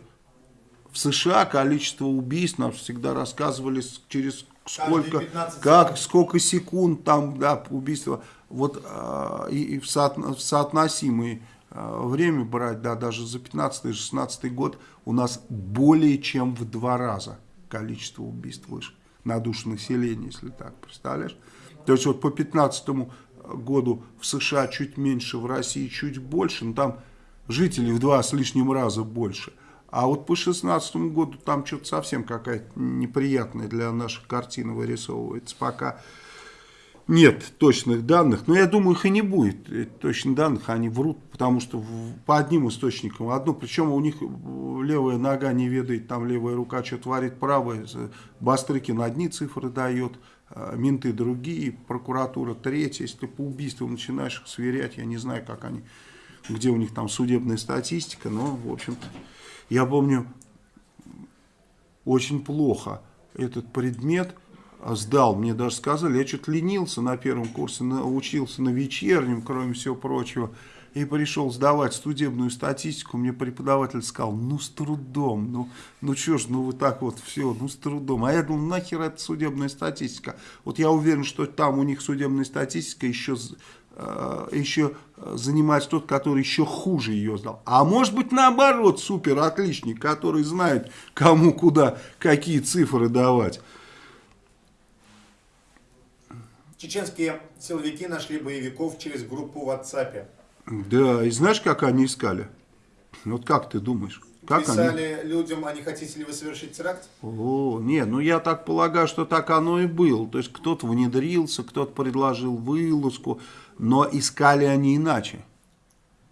в США количество убийств нам всегда рассказывали через сколько, как, сколько секунд там, да, убийства вот э, и, и в, соотно, в соотносимое э, время брать, да, даже за 15-16 год у нас более чем в два раза количество убийств выше на душу населения, если так, представляешь? То есть вот по 15 году в США чуть меньше, в России чуть больше, но там жителей в два с лишним раза больше. А вот по 16 году там что-то совсем какая-то неприятная для наших картина вырисовывается. Пока нет точных данных, но я думаю, их и не будет точных данных, они врут, потому что по одним источникам одно, причем у них левая нога не ведает, там левая рука что творит, правая, Бастрыкин одни цифры дает, а, менты другие, прокуратура третья, если по убийству начинаешь их сверять, я не знаю, как они, где у них там судебная статистика, но, в общем-то, я помню, очень плохо этот предмет сдал, мне даже сказали, я что-то ленился на первом курсе, учился на вечернем, кроме всего прочего, и пришел сдавать судебную статистику, мне преподаватель сказал, ну с трудом, ну, ну что ж, ну вы так вот все, ну с трудом. А я думал, нахер это судебная статистика. Вот я уверен, что там у них судебная статистика еще, э, еще занимается тот, который еще хуже ее сдал. А может быть наоборот, супер отличник, который знает, кому куда, какие цифры давать. Чеченские силовики нашли боевиков через группу в WhatsApp. Да, и знаешь, как они искали? Вот как ты думаешь? Как Писали они? людям, а не хотите ли вы совершить теракт? О, нет, ну я так полагаю, что так оно и было. То есть кто-то внедрился, кто-то предложил вылазку, но искали они иначе.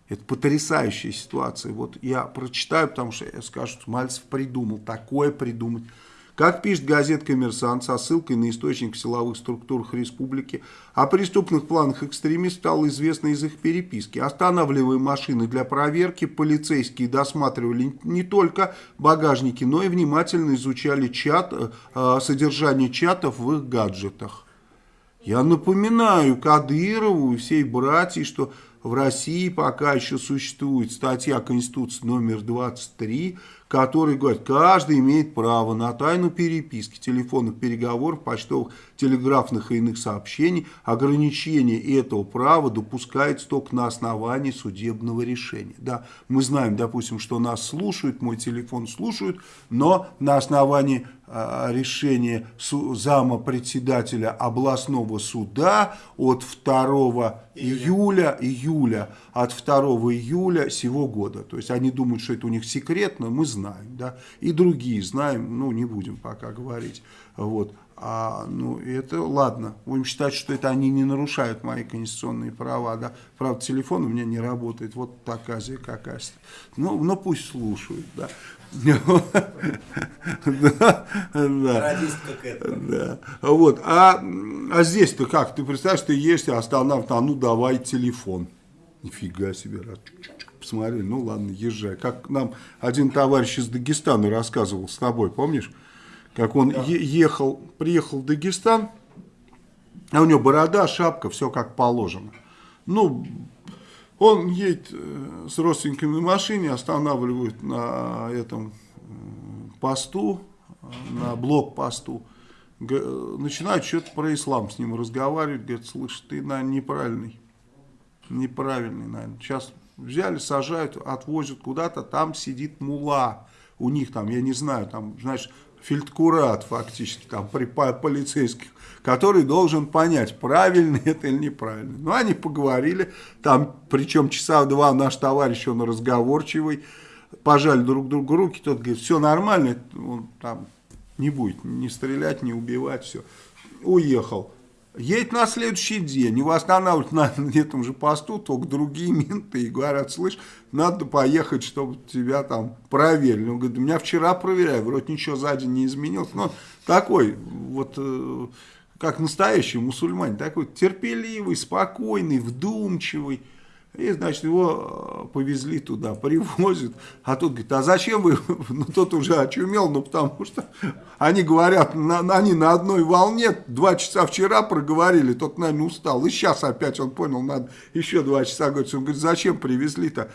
Это потрясающая ситуация. Вот я прочитаю, потому что я скажу, что Мальцев придумал, такое придумать. Как пишет газета «Коммерсант» со ссылкой на источник в силовых структурах республики, о преступных планах экстремистов стало известно из их переписки. Останавливая машины для проверки, полицейские досматривали не только багажники, но и внимательно изучали чат, э, содержание чатов в их гаджетах. Я напоминаю Кадырову и всей братьям, что в России пока еще существует статья Конституции номер 23, который говорит, каждый имеет право на тайну переписки, телефонных переговоров, почтовых, телеграфных и иных сообщений. Ограничение этого права допускается только на основании судебного решения. Да, мы знаем, допустим, что нас слушают, мой телефон слушают, но на основании э, решения зама председателя областного суда от 2 июля, июля от 2 июля сего года. То есть они думают, что это у них секретно, мы знаем, да, и другие знаем, ну не будем пока говорить. Вот. А, ну, это ладно. Будем считать, что это они не нарушают мои конституционные права. Да? Правда, телефон у меня не работает. Вот такая какая-то. Ну, ну, пусть слушают. Да. Да. Это. Да. Вот. А, а здесь-то как? Ты представляешь, ты ешь, останавливают, а ну давай телефон. Нифига себе. Посмотри, ну ладно, езжай. Как нам один товарищ из Дагестана рассказывал с тобой, помнишь? как он да. ехал, приехал в Дагестан, а у него борода, шапка, все как положено. Ну, он едет э, с родственниками на машине, останавливают на этом посту, на блокпосту, начинают что-то про ислам с ним разговаривать, говорят, слышь, ты, наверное, неправильный, неправильный, наверное. Сейчас взяли, сажают, отвозят куда-то, там сидит мула, у них там, я не знаю, там, знаешь, фельдкурат фактически, там, при полицейских, который должен понять, правильно это или неправильно. Ну, они поговорили, там, причем часа два наш товарищ, он разговорчивый, пожали друг другу руки, тот говорит, все нормально, он там не будет не стрелять, не убивать, все. Уехал. Едет на следующий день, его останавливают на этом же посту, только другие менты, и говорят, слышь, надо поехать, чтобы тебя там проверили. Он говорит, меня вчера проверяли, вроде ничего сзади не изменилось. Но такой вот, э, как настоящий мусульманин, такой терпеливый, спокойный, вдумчивый. И, значит, его э, повезли туда, привозят. А тот говорит, а зачем вы? Ну, тот уже очумел, ну, потому что они говорят, на, они на одной волне, два часа вчера проговорили, тот, наверное, устал. И сейчас опять он понял, надо еще два часа. Он говорит, зачем привезли-то?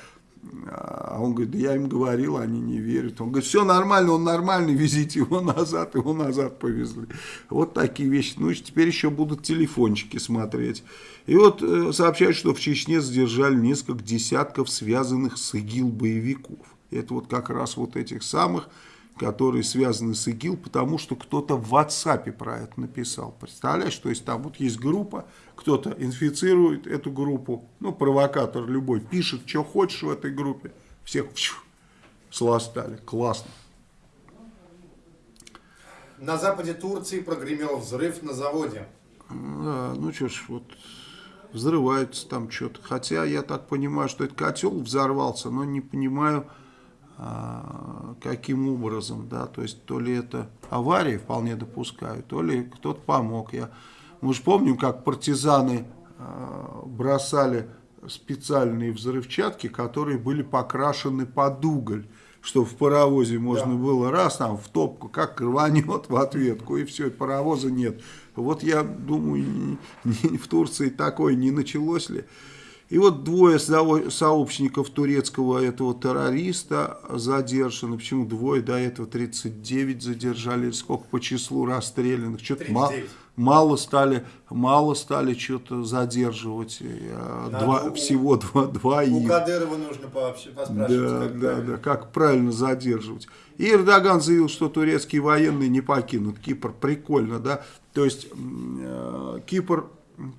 А он говорит, да я им говорил, они не верят. Он говорит, все нормально, он нормальный, везите его назад, его назад повезли. Вот такие вещи. Ну, и теперь еще будут телефончики смотреть. И вот э, сообщают, что в Чечне задержали несколько десятков связанных с ИГИЛ боевиков. Это вот как раз вот этих самых, которые связаны с ИГИЛ, потому что кто-то в WhatsApp про это написал. Представляешь, то есть там вот есть группа, кто-то инфицирует эту группу, ну, провокатор любой, пишет, что хочешь в этой группе, всех фью, сластали. Классно. На западе Турции прогремел взрыв на заводе. Да, ну что ж, вот взрывается там что-то. Хотя я так понимаю, что этот котел взорвался, но не понимаю, а, каким образом, да, то есть то ли это авария вполне допускаю, то ли кто-то помог. Я, мы же помним, как партизаны а, бросали специальные взрывчатки, которые были покрашены под уголь, что в паровозе можно да. было раз там в топку, как рванет в ответку, и все, паровоза нет. Вот я думаю, в Турции такое не началось ли. И вот двое сообщников турецкого этого террориста задержаны. Почему двое? До этого 39 задержали. Сколько по числу расстрелянных? Что-то мало, мало стали, мало стали что-то задерживать. Э, два, у, всего два, два У их. Кадырова нужно поспрашивать. Да, как да, да, как правильно задерживать. И Эрдоган заявил, что турецкие военные не покинут Кипр. Прикольно, да? То есть э, Кипр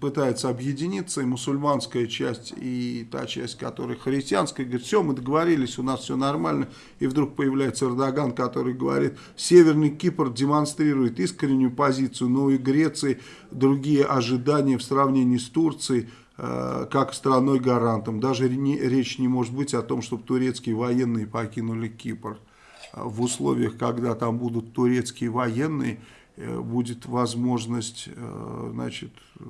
пытается объединиться, и мусульманская часть, и та часть, которая христианская, говорит, все, мы договорились, у нас все нормально, и вдруг появляется Эрдоган, который говорит, Северный Кипр демонстрирует искреннюю позицию, но и Греции другие ожидания в сравнении с Турцией, э, как страной-гарантом. Даже речь не может быть о том, чтобы турецкие военные покинули Кипр. В условиях, когда там будут турецкие военные, Э, будет возможность э, значит, э,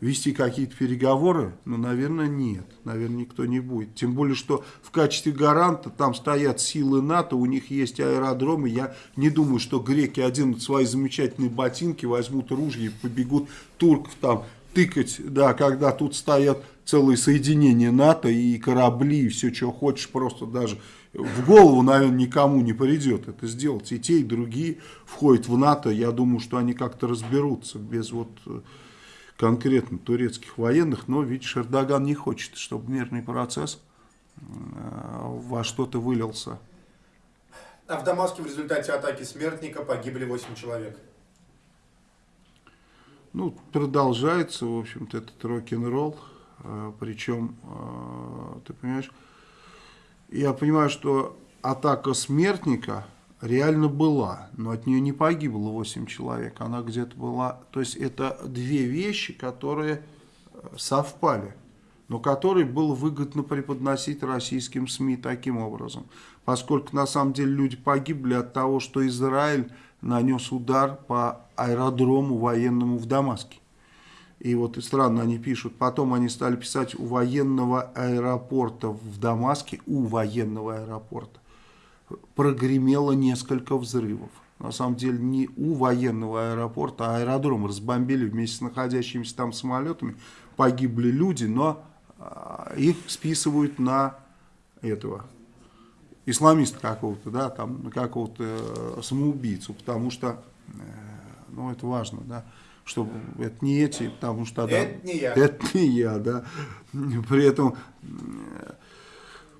вести какие-то переговоры, но, наверное, нет. Наверное, никто не будет. Тем более, что в качестве гаранта там стоят силы НАТО, у них есть аэродромы. Я не думаю, что греки оденут свои замечательные ботинки, возьмут ружья и побегут турков там тыкать, да, когда тут стоят целые соединения НАТО и корабли, и все, что хочешь, просто даже в голову, наверное, никому не придет это сделать. И те, и другие входят в НАТО. Я думаю, что они как-то разберутся без вот э, конкретно турецких военных. Но, видишь, Эрдоган не хочет, чтобы мирный процесс э, во что-то вылился. А в Дамаске в результате атаки смертника погибли 8 человек. Ну, продолжается, в общем-то, этот рок-н-ролл. Э, причем, ты понимаешь, я понимаю, что атака смертника реально была, но от нее не погибло 8 человек, она где-то была, то есть это две вещи, которые э, совпали, но которые было выгодно преподносить российским СМИ таким образом, поскольку на самом деле люди погибли от того, что Израиль нанес удар по аэродрому военному в Дамаске. И вот и странно они пишут, потом они стали писать у военного аэропорта в Дамаске, у военного аэропорта, прогремело несколько взрывов. На самом деле не у военного аэропорта, а аэродром разбомбили вместе с находящимися там самолетами. Погибли люди, но а, их списывают на этого исламиста какого-то, да, там на какого-то э, самоубийцу, потому что, э, ну это важно, да, что это не эти, потому что... Да, это не я. Это не я, да. При этом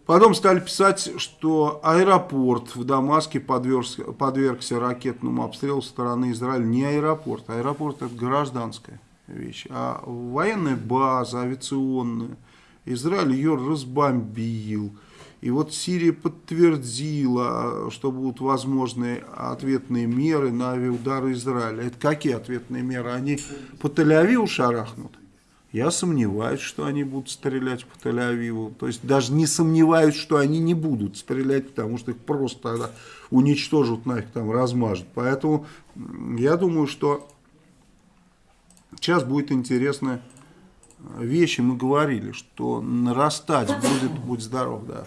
потом стали писать, что аэропорт в Дамаске подвергся, подвергся ракетному обстрелу со стороны Израиля. Не аэропорт, аэропорт это гражданская вещь, а военная база авиационная. Израиль ее разбомбил. И вот Сирия подтвердила, что будут возможны ответные меры на авиаудары Израиля. Это какие ответные меры? Они по Тель-Авиву шарахнут? Я сомневаюсь, что они будут стрелять по Тель-Авиву. То есть даже не сомневаюсь, что они не будут стрелять, потому что их просто тогда уничтожат, нафиг там размажут. Поэтому я думаю, что сейчас будет интересная вещь. Мы говорили, что нарастать будет, будь здоров, да,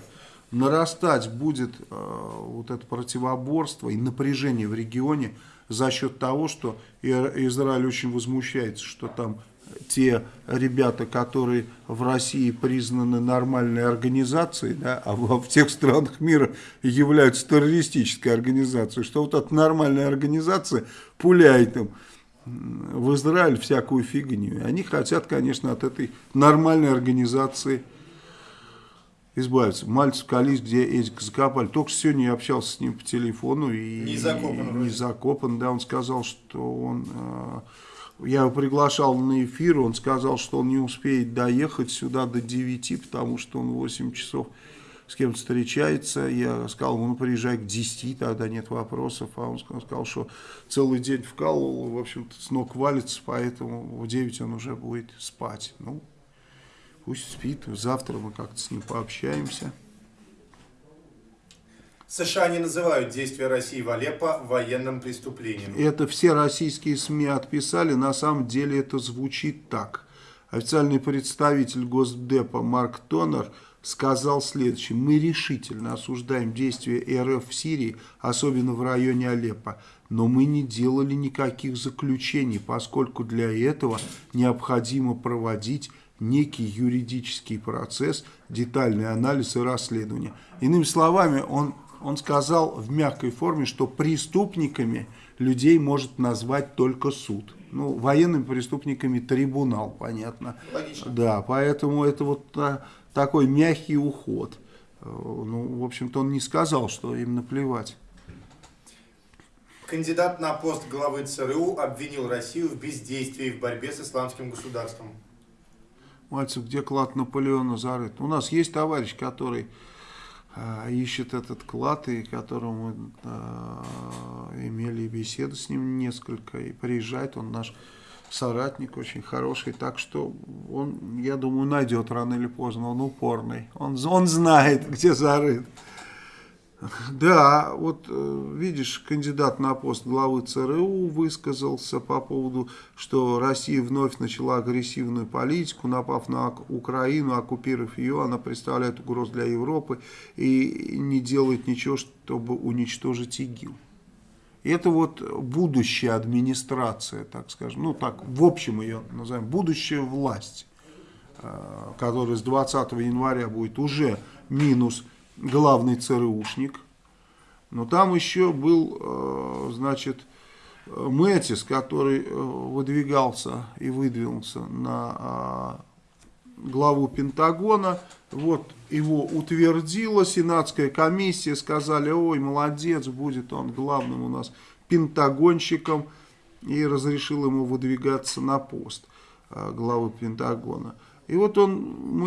нарастать будет э, вот это противоборство и напряжение в регионе за счет того, что Израиль очень возмущается, что там те ребята, которые в России признаны нормальной организацией, да, а в, тех странах мира являются террористической организацией, что вот эта нормальная организация пуляет им в Израиль всякую фигню. Они хотят, конечно, от этой нормальной организации избавиться. Мальцев Калис, где Эдик закопали. Только сегодня я общался с ним по телефону. И, не закопан. Не закопан, да. Он сказал, что он... Э, я его приглашал на эфир, он сказал, что он не успеет доехать сюда до 9, потому что он 8 часов с кем-то встречается. Я сказал ему, ну приезжай к 10, тогда нет вопросов. А он сказал, что целый день вкалывал, в общем-то с ног валится, поэтому в 9 он уже будет спать. Ну, Пусть спит, завтра мы как-то с ним пообщаемся. США не называют действия России в Алеппо военным преступлением. Это все российские СМИ отписали, на самом деле это звучит так. Официальный представитель Госдепа Марк Тонер сказал следующее. Мы решительно осуждаем действия РФ в Сирии, особенно в районе Алеппо. Но мы не делали никаких заключений, поскольку для этого необходимо проводить некий юридический процесс, детальный анализ и расследование. Иными словами, он, он сказал в мягкой форме, что преступниками людей может назвать только суд. Ну, военными преступниками трибунал, понятно. Логично. Да, поэтому это вот а, такой мягкий уход. Э, ну, в общем-то, он не сказал, что им наплевать. Кандидат на пост главы ЦРУ обвинил Россию в бездействии в борьбе с исламским государством. Мальцев, где клад Наполеона зарыт? У нас есть товарищ, который э, ищет этот клад, и которому мы э, имели беседы с ним несколько, и приезжает он наш соратник очень хороший, так что он, я думаю, найдет рано или поздно, он упорный, он, он знает, где зарыт. Да, вот э, видишь, кандидат на пост главы ЦРУ высказался по поводу, что Россия вновь начала агрессивную политику, напав на Украину, оккупировав ее, она представляет угрозу для Европы и не делает ничего, чтобы уничтожить ИГИЛ. Это вот будущая администрация, так скажем, ну так, в общем ее назовем, будущая власть, э, которая с 20 января будет уже минус главный ЦРУшник. Но там еще был, э, значит, Мэтис, который э, выдвигался и выдвинулся на а, главу Пентагона. Вот его утвердила Сенатская комиссия, сказали, ой, молодец, будет он главным у нас пентагонщиком, и разрешил ему выдвигаться на пост э, главы Пентагона. И вот он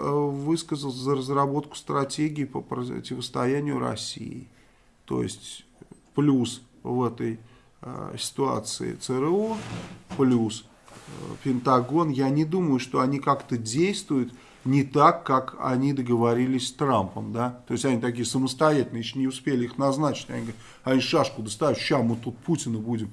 высказал за разработку стратегии по противостоянию России. То есть плюс в этой э, ситуации ЦРУ, плюс э, Пентагон. Я не думаю, что они как-то действуют не так, как они договорились с Трампом, да, то есть они такие самостоятельные, еще не успели их назначить, они говорят, они шашку достают, сейчас мы тут Путина будем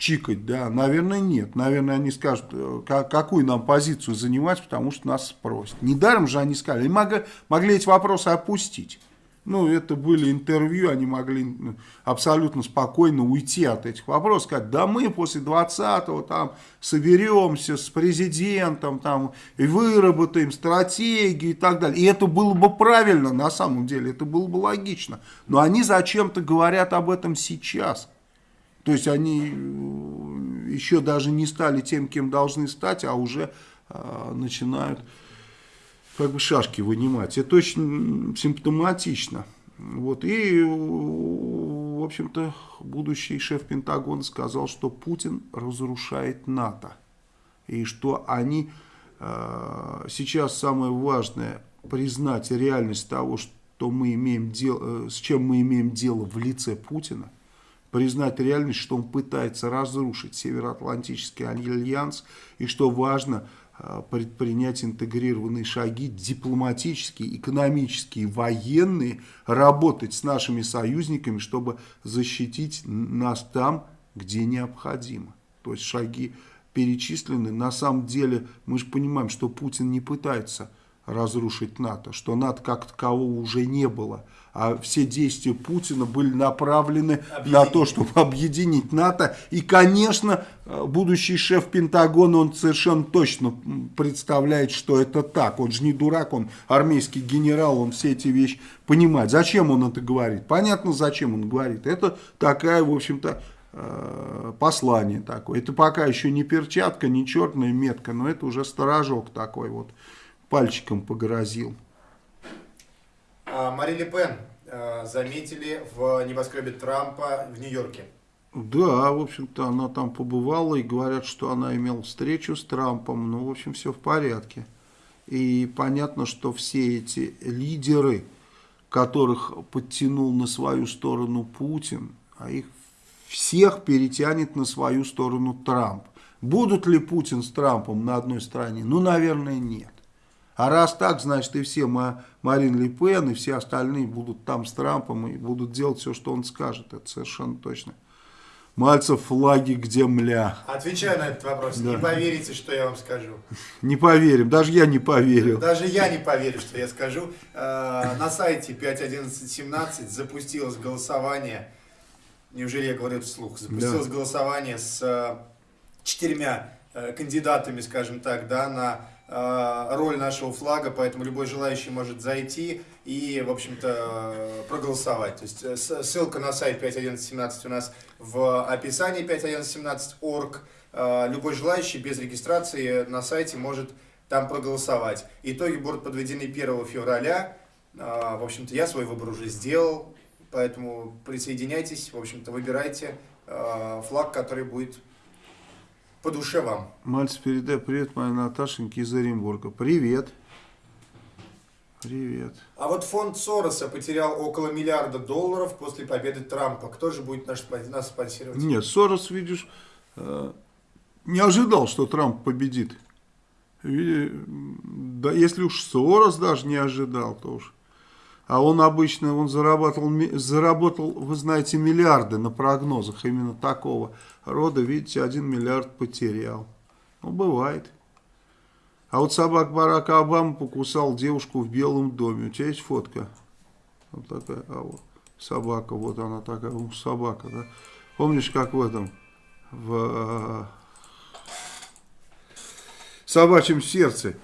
чикать, да, наверное, нет, наверное, они скажут, э, какую нам позицию занимать, потому что нас спросят. Недаром же они сказали, могли, могли эти вопросы опустить. Ну, это были интервью, они могли абсолютно спокойно уйти от этих вопросов, сказать, да мы после 20-го там соберемся с президентом, там, и выработаем стратегию и так далее. И это было бы правильно на самом деле, это было бы логично. Но они зачем-то говорят об этом сейчас. То есть они э, еще даже не стали тем, кем должны стать, а уже э, начинают как бы шашки вынимать. Это очень симптоматично. Вот. И, в общем-то, будущий шеф Пентагона сказал, что Путин разрушает НАТО. И что они э, сейчас самое важное признать реальность того, что мы имеем дело, э, с чем мы имеем дело в лице Путина, признать реальность, что он пытается разрушить Североатлантический альянс, и что важно – Э, предпринять интегрированные шаги, дипломатические, экономические, военные, работать с нашими союзниками, чтобы защитить нас там, где необходимо. То есть шаги перечислены. На самом деле мы же понимаем, что Путин не пытается разрушить НАТО, что НАТО как такового уже не было. А все действия Путина были направлены объединить. на то, чтобы объединить НАТО. И, конечно, будущий шеф Пентагона, он совершенно точно представляет, что это так. Он же не дурак, он армейский генерал, он все эти вещи понимает. Зачем он это говорит? Понятно, зачем он говорит. Это такая, в общем-то, э, послание такое. Это пока еще не перчатка, не черная метка, но это уже сторожок такой вот пальчиком погрозил. А, Мари Ле Пен а, заметили в небоскребе Трампа в Нью-Йорке. Да, в общем-то, она там побывала и говорят, что она имела встречу с Трампом. Ну, в общем, все в порядке. И понятно, что все эти лидеры, которых подтянул на свою сторону Путин, а их всех перетянет на свою сторону Трамп. Будут ли Путин с Трампом на одной стороне? Ну, наверное, нет. А раз так, значит и все Марин Ле Пен и все остальные будут там с Трампом и будут делать все, что он скажет. Это совершенно точно. Мальцев флаги где мля. Отвечаю на этот вопрос. Да. Не поверите, что я вам скажу. Не поверим. Даже я не поверил. Даже я не поверю, что я скажу. Э, на сайте 5.11.17 запустилось голосование. Неужели я говорю это вслух? Запустилось да. голосование с э, четырьмя э, кандидатами, скажем так, да, на роль нашего флага, поэтому любой желающий может зайти и, в общем-то, проголосовать. То есть э, ссылка на сайт 5.11.17 у нас в описании 5.11.17.org. Э, любой желающий без регистрации на сайте может там проголосовать. Итоги будут подведены 1 февраля. В общем-то, я свой выбор уже сделал, поэтому присоединяйтесь, в общем-то, выбирайте флаг, который будет по душе вам. Мальцев, передай привет моей Наташеньке из Оренбурга. Привет. Привет. А вот фонд Сороса потерял около миллиарда долларов после победы Трампа. Кто же будет наш, нас спонсировать? Нет, Сорос, видишь, э, не ожидал, что Трамп победит. Да, если уж Сорос даже не ожидал, то уж а он обычно он заработал, заработал, вы знаете, миллиарды на прогнозах именно такого рода. Видите, один миллиард потерял. Ну, бывает. А вот собак Барака Обама покусал девушку в Белом доме. У тебя есть фотка? Вот такая, а вот собака, вот она такая, ну, собака, да? Помнишь, как в этом, в э, собачьем сердце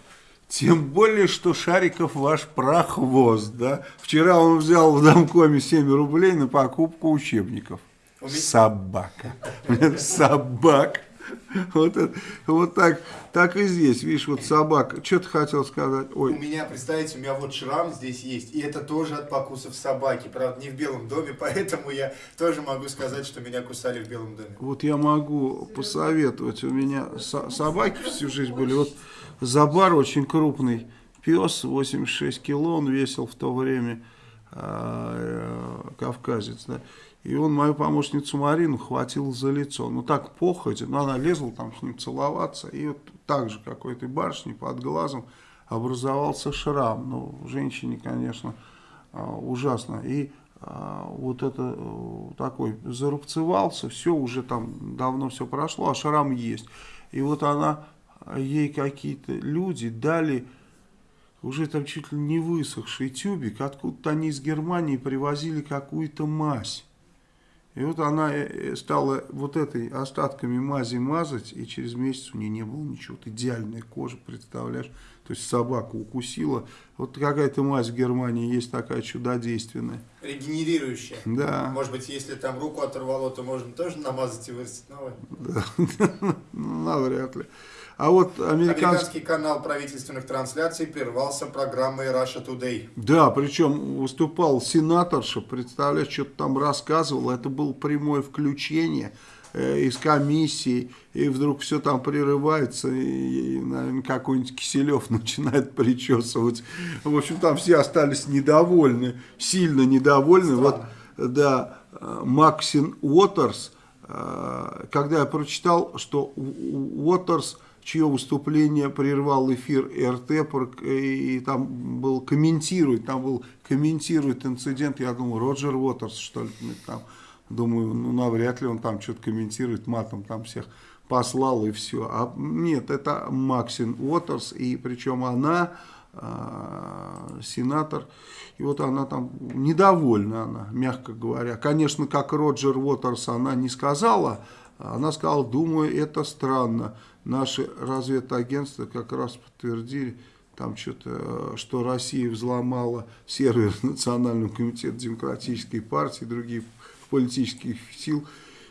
тем более, что Шариков ваш прохвост, да? Вчера он взял в домкоме 7 рублей на покупку учебников. Собака. Собак. Вот, это, вот так, так и здесь, видишь, вот собака. Что ты хотел сказать? Ой. У меня, представьте, у меня вот шрам здесь есть, и это тоже от покусов собаки. Правда, не в белом доме, поэтому я тоже могу сказать, что меня кусали в белом доме. Вот я могу посоветовать. У меня собаки всю жизнь были. Вот Забар очень крупный пес, 86 кило он весил в то время, э, кавказец, да. И он мою помощницу Марину хватил за лицо. Ну так походе, но она лезла там с ним целоваться. И вот так же какой-то барышни под глазом образовался шрам. Ну, женщине, конечно, а, ужасно. И а, вот это э, такой зарубцевался, все уже там давно все прошло, а шрам есть. И вот она, ей какие-то люди дали уже там чуть ли не высохший тюбик, откуда-то они из Германии привозили какую-то мазь. И вот она э, э, стала вот этой остатками мази мазать, и через месяц у нее не было ничего. Вот идеальная кожа, представляешь? То есть собака укусила. Вот какая-то мазь в Германии есть такая чудодейственная. Регенерирующая. Да. Может быть, если там руку оторвало, то можно тоже намазать и вырастить новое? Да, ну, навряд ли. А вот американский... Американский канал правительственных трансляций прервался программой Russia Today. Да, причем выступал сенаторша, представляешь, что-то там рассказывал, это было прямое включение э, из комиссии, и вдруг все там прерывается, и, наверное, какой-нибудь Киселев начинает причесывать. В общем, там все остались недовольны, сильно недовольны. Странно. Вот, да, э, Максин Уотерс, э, когда я прочитал, что Уотерс чье выступление прервал эфир РТ, и там был комментирует, там был комментирует инцидент, я думаю, Роджер Уотерс, что ли, там, думаю, ну, навряд ли он там что-то комментирует, матом там всех послал и все. А нет, это Максин Уотерс, и причем она, э, сенатор, и вот она там недовольна, она, мягко говоря. Конечно, как Роджер Уотерс она не сказала, она сказала, думаю, это странно наши разведагентства как раз подтвердили, там что-то, что Россия взломала сервер Национального комитета демократической партии, других политических сил,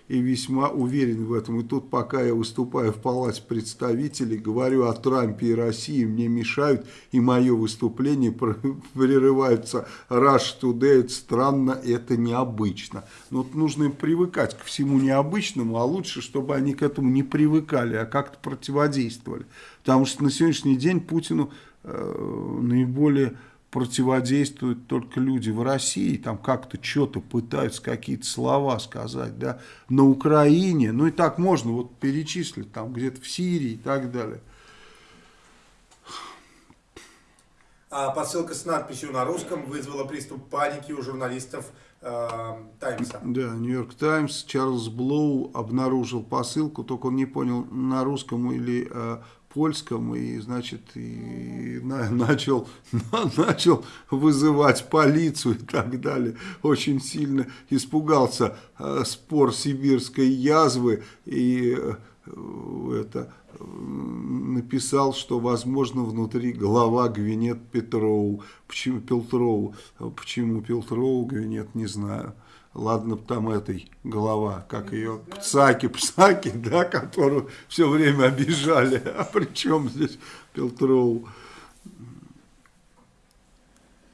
и весьма уверен в этом. И тут, пока я выступаю в Палате представителей, говорю о Трампе и России, мне мешают, и мое выступление прерывается Rush Today, это странно, это необычно. Но вот нужно привыкать к всему необычному, а лучше, чтобы они к этому не привыкали, а как-то противодействовали. Потому что на сегодняшний день Путину э, наиболее противодействуют только люди в России, там как-то что-то пытаются, какие-то слова сказать, да, на Украине, ну и так можно вот перечислить, там где-то в Сирии и так далее. А посылка с надписью на русском вызвала приступ паники у журналистов э, Таймса. Да, Нью-Йорк Таймс, Чарльз Блоу обнаружил посылку, только он не понял, на русском или э, польском и, значит, и на, начал, на, начал вызывать полицию и так далее. Очень сильно испугался э, спор сибирской язвы и э, это написал, что, возможно, внутри голова Гвинет Петроу. Почему Пелтроу? Почему Пелтроу Гвинет, не знаю. Ладно, там этой голова, как ее, Пцаки, Пцаки, да, которую все время обижали. А при чем здесь Пелтроу?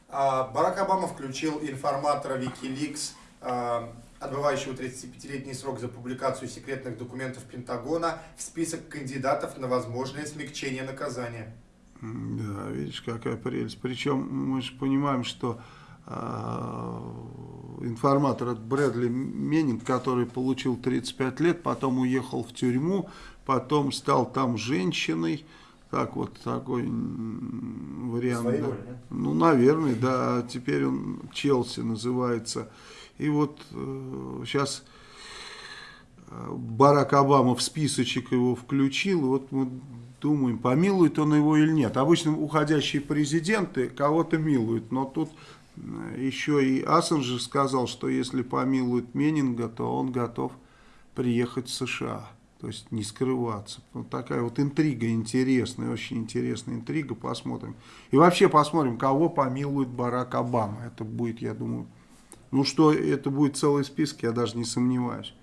А, Барак Обама включил информатора Wikileaks, а, отбывающего 35-летний срок за публикацию секретных документов Пентагона, в список кандидатов на возможное смягчение наказания. Да, видишь, какая прелесть. Причем мы же понимаем, что информатор от Брэдли Меннинг, который получил 35 лет, потом уехал в тюрьму, потом стал там женщиной, так вот такой вариант. Своей да. воли, да? Ну, наверное, да. Теперь он Челси называется. И вот э, сейчас э, Барак Обама в списочек его включил. И вот мы думаем, помилует он его или нет. Обычно уходящие президенты кого-то милуют, но тут еще и Ассенджер сказал, что если помилуют Меннинга, то он готов приехать в США. То есть не скрываться. Вот такая вот интрига интересная, очень интересная интрига. Посмотрим. И вообще посмотрим, кого помилует Барак Обама. Это будет, я думаю, ну что, это будет целый список, я даже не сомневаюсь.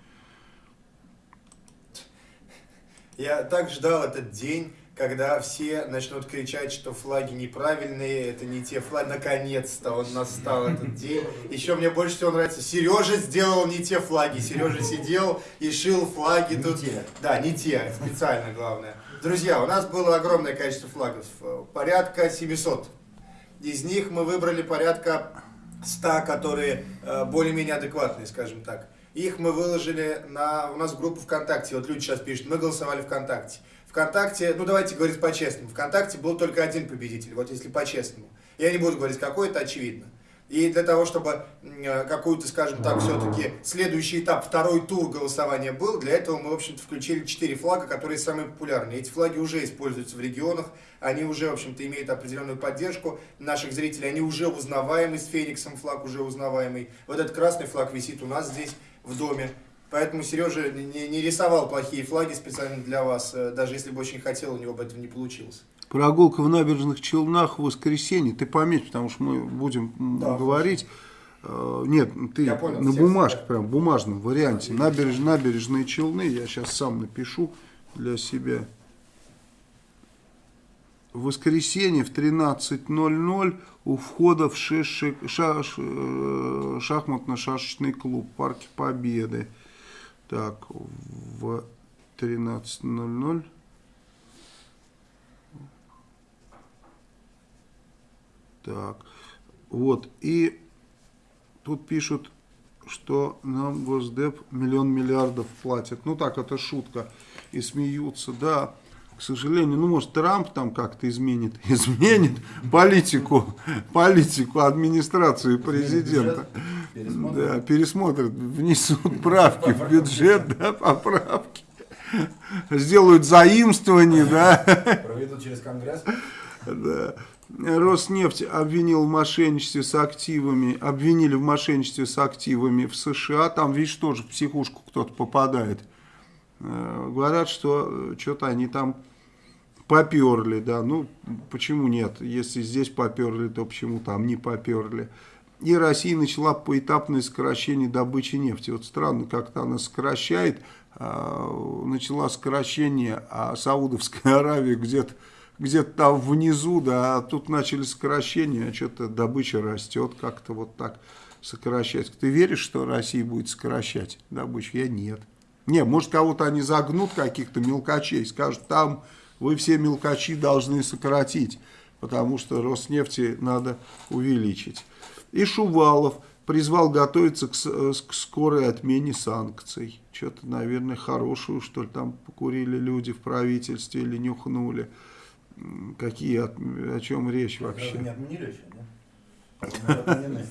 Я так ждал этот день, когда все начнут кричать, что флаги неправильные, это не те флаги. Наконец-то он настал этот день. Еще мне больше всего нравится, Сережа сделал не те флаги. Сережа сидел и шил флаги Не тут. те. Да, не те, специально главное. Друзья, у нас было огромное количество флагов, порядка 700. Из них мы выбрали порядка 100, которые э, более-менее адекватные, скажем так. Их мы выложили на, у нас в группу ВКонтакте. Вот люди сейчас пишут, мы голосовали ВКонтакте. ВКонтакте, ну давайте говорить по-честному, ВКонтакте был только один победитель, вот если по-честному. Я не буду говорить какой, это очевидно. И для того, чтобы э, какую-то, скажем так, все-таки следующий этап, второй тур голосования был, для этого мы, в общем-то, включили четыре флага, которые самые популярные. Эти флаги уже используются в регионах, они уже, в общем-то, имеют определенную поддержку наших зрителей, они уже узнаваемы с Фениксом, флаг уже узнаваемый. Вот этот красный флаг висит у нас здесь, в доме. Поэтому Сережа не, не рисовал плохие флаги специально для вас, э, даже если бы очень хотел, у него бы этого не получилось. Прогулка в набережных Челнах в воскресенье. Ты пометь, потому что мы будем Да, говорить. Э, Нет, ты Я понял, на бумажке, да. прям в бумажном варианте. Набереж, набережные Челны. Я сейчас сам напишу для себя. В воскресенье в 13.00 у входа в шеш- шаш- э, шахматно-шашечный клуб в Парке Победы. Так, в 13.00. Так, вот, и тут пишут, что нам Госдеп миллион миллиардов платит. Ну так, это шутка. И смеются, да. К сожалению, ну может Трамп там как-то изменит, изменит политику, политику администрации президента. Да, пересмотрят, внесут правки в бюджет, да, поправки. Сделают заимствование, да. Проведут через Конгресс. Да. Роснефть обвинил в мошенничестве с активами, обвинили в мошенничестве с активами в США. Там, видишь, тоже в психушку кто-то попадает. Э, Говорят, что что-то они там поперли, да. Ну, почему нет? Если здесь поперли, то почему там не поперли? И Россия начала поэтапное сокращение добычи нефти. Вот странно, как-то она сокращает, а, начала сокращение, а Саудовская Аравия где-то где-то там внизу, да, а тут начали сокращение, а что-то добыча растет, как-то вот так сокращать. Ты веришь, что Россия будет сокращать добычу? Я нет. Не, может, кого-то они загнут, каких-то мелкачей, скажут, там вы все мелкачи должны сократить, потому что Роснефти надо увеличить. И Шувалов призвал готовиться к, э, к скорой отмене санкций. Что-то, наверное, хорошую, что ли, там покурили люди в правительстве или нюхнули. Какие, от- о чем речь Разве не вообще? отменили еще, отменены.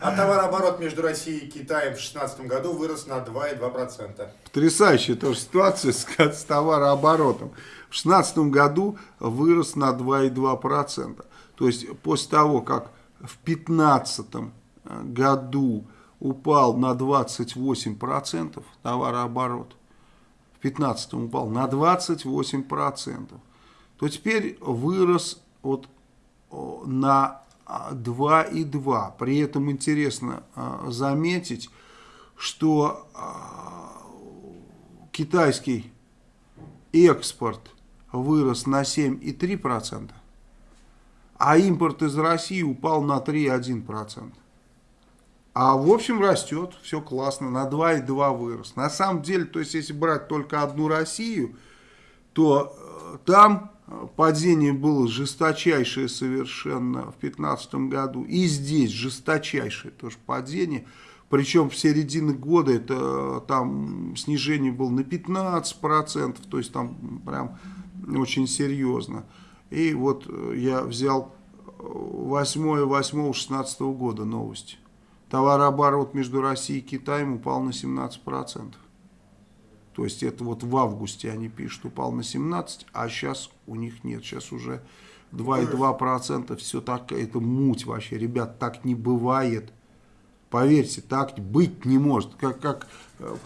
А товарооборот между Россией и Китаем в 2016 году вырос на 2,2%. Потрясающая тоже ситуация с, с товарооборотом. В 2016 году вырос на 2,2%. То есть после того, как в 2015 году упал на 28% товарооборот, в 2015 упал на 28%, то теперь вырос вот на а, 2,2. При этом интересно а, заметить, что а, китайский экспорт вырос на 7,3%, а импорт из России упал на 3,1%. А в общем растет, все классно, на 2,2 вырос. На самом деле, то есть если брать только одну Россию, то э, там э, падение было жесточайшее совершенно в 2015 году. И здесь жесточайшее тоже падение. Причем в середине года это э, там снижение было на 15%, то есть там прям очень серьезно. И вот э, я взял 8-8-16 года новости. Товарооборот между Россией и Китаем упал на 17%. То есть это вот в августе они пишут, упал на 17, а сейчас у них нет, сейчас уже 2,2%, все так, это муть вообще, ребят, так не бывает. Поверьте, так быть не может. Как, как э,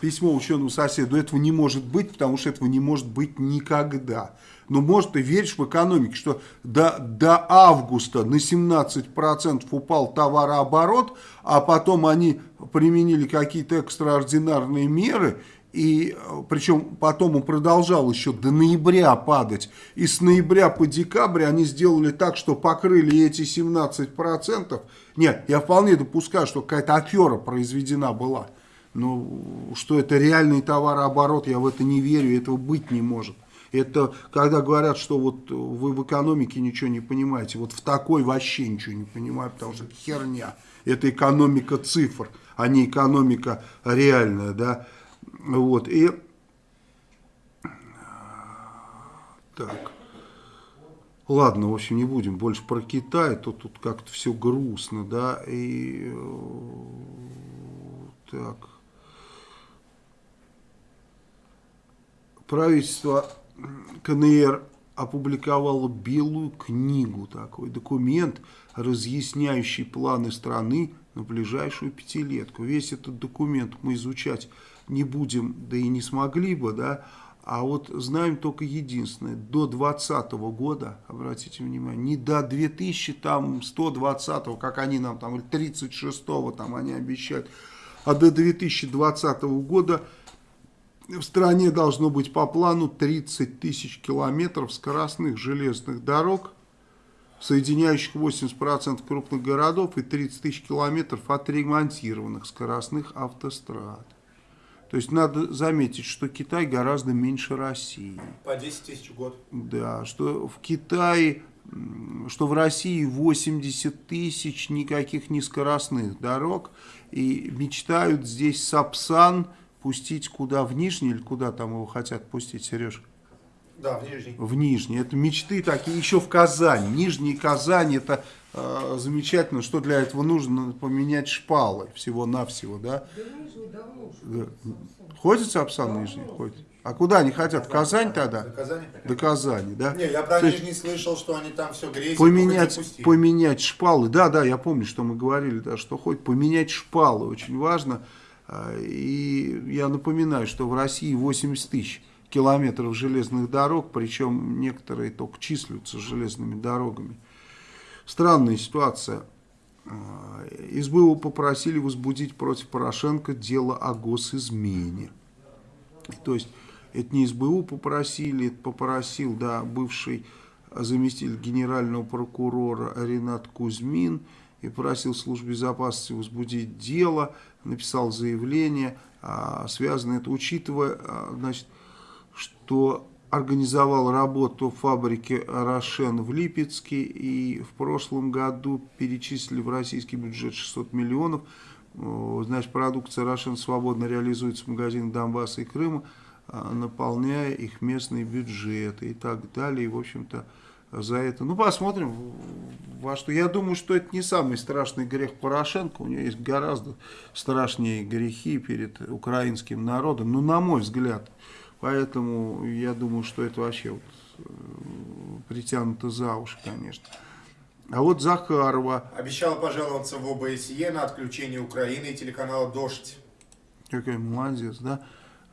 письмо ученому соседу, этого не может быть, потому что этого не может быть никогда. Но может ты веришь в экономику, что до, до августа на 17% упал товарооборот, а потом они применили какие-то экстраординарные меры, И э, причем потом он продолжал еще до ноября падать. И с ноября по декабрь они сделали так, что покрыли эти 17%. Нет, я вполне допускаю, что какая-то афера произведена была. Но что это реальный товарооборот, я в это не верю, этого быть не может. Это когда говорят, что вот вы в экономике ничего не понимаете, вот в такой вообще ничего не понимаю, потому что херня. Это экономика цифр, а не экономика реальная, да. Вот, и... Так. Ладно, в общем, не будем больше про Китай, то тут как-то все грустно, да, и... Э, так. Правительство КНР опубликовало белую книгу, такой документ, разъясняющий планы страны на ближайшую пятилетку. Весь этот документ мы изучать не будем, да и не смогли бы, да, а вот знаем только единственное, до 2020 года, обратите внимание, не до 2120, как они нам там, или 36 там они обещают, а до 2020 года в стране должно быть по плану 30 тысяч километров скоростных железных дорог, соединяющих 80% крупных городов и 30 тысяч километров отремонтированных скоростных автострад. То есть надо заметить, что Китай гораздо меньше России. По 10 тысяч в год. Да, что в Китае, что в России 80 тысяч никаких нескоростных дорог. И мечтают здесь Сапсан пустить куда, в Нижний или куда там его хотят пустить, Сереж? Да, в Нижний. В Нижний. Это мечты такие, еще в Казань. Нижний Казань, это э, замечательно. Что для этого нужно? Поменять шпалы всего-навсего, да? Да. Ходит Сапсан Нижний? Ходит. А куда они хотят? В Казань тогда? До Казани? До Казани, да? Не, я про То Нижний слышал, что они там все грязь. Поменять, поменять шпалы. Да, да, я помню, что мы говорили, да, что хоть поменять шпалы очень важно. А, и я напоминаю, что в России 80 тысяч километров железных дорог, причем некоторые только числятся железными дорогами. Странная ситуация. А, СБУ попросили возбудить против Порошенко дело о госизмене. То есть это не СБУ попросили, это попросил да, бывший заместитель генерального прокурора Ренат Кузьмин и просил службу безопасности возбудить дело, написал заявление, а, связано это, учитывая, а, значит, что организовал работу фабрики «Рошен» в Липецке и в прошлом году перечислили в российский бюджет 600 миллионов. Значит, продукция «Рошен» свободно реализуется в магазинах Донбасса и Крыма, а, наполняя их местные бюджеты и так далее. И, в общем-то, за это. Ну, посмотрим, во что. Я думаю, что это не самый страшный грех Порошенко. У него есть гораздо страшнее грехи перед украинским народом. Ну, на мой взгляд. Поэтому я думаю, что это вообще вот, э, притянуто за уши, конечно. А вот Захарова... Обещала пожаловаться в ОБСЕ на отключение Украины и телеканала «Дождь». Какой молодец, да?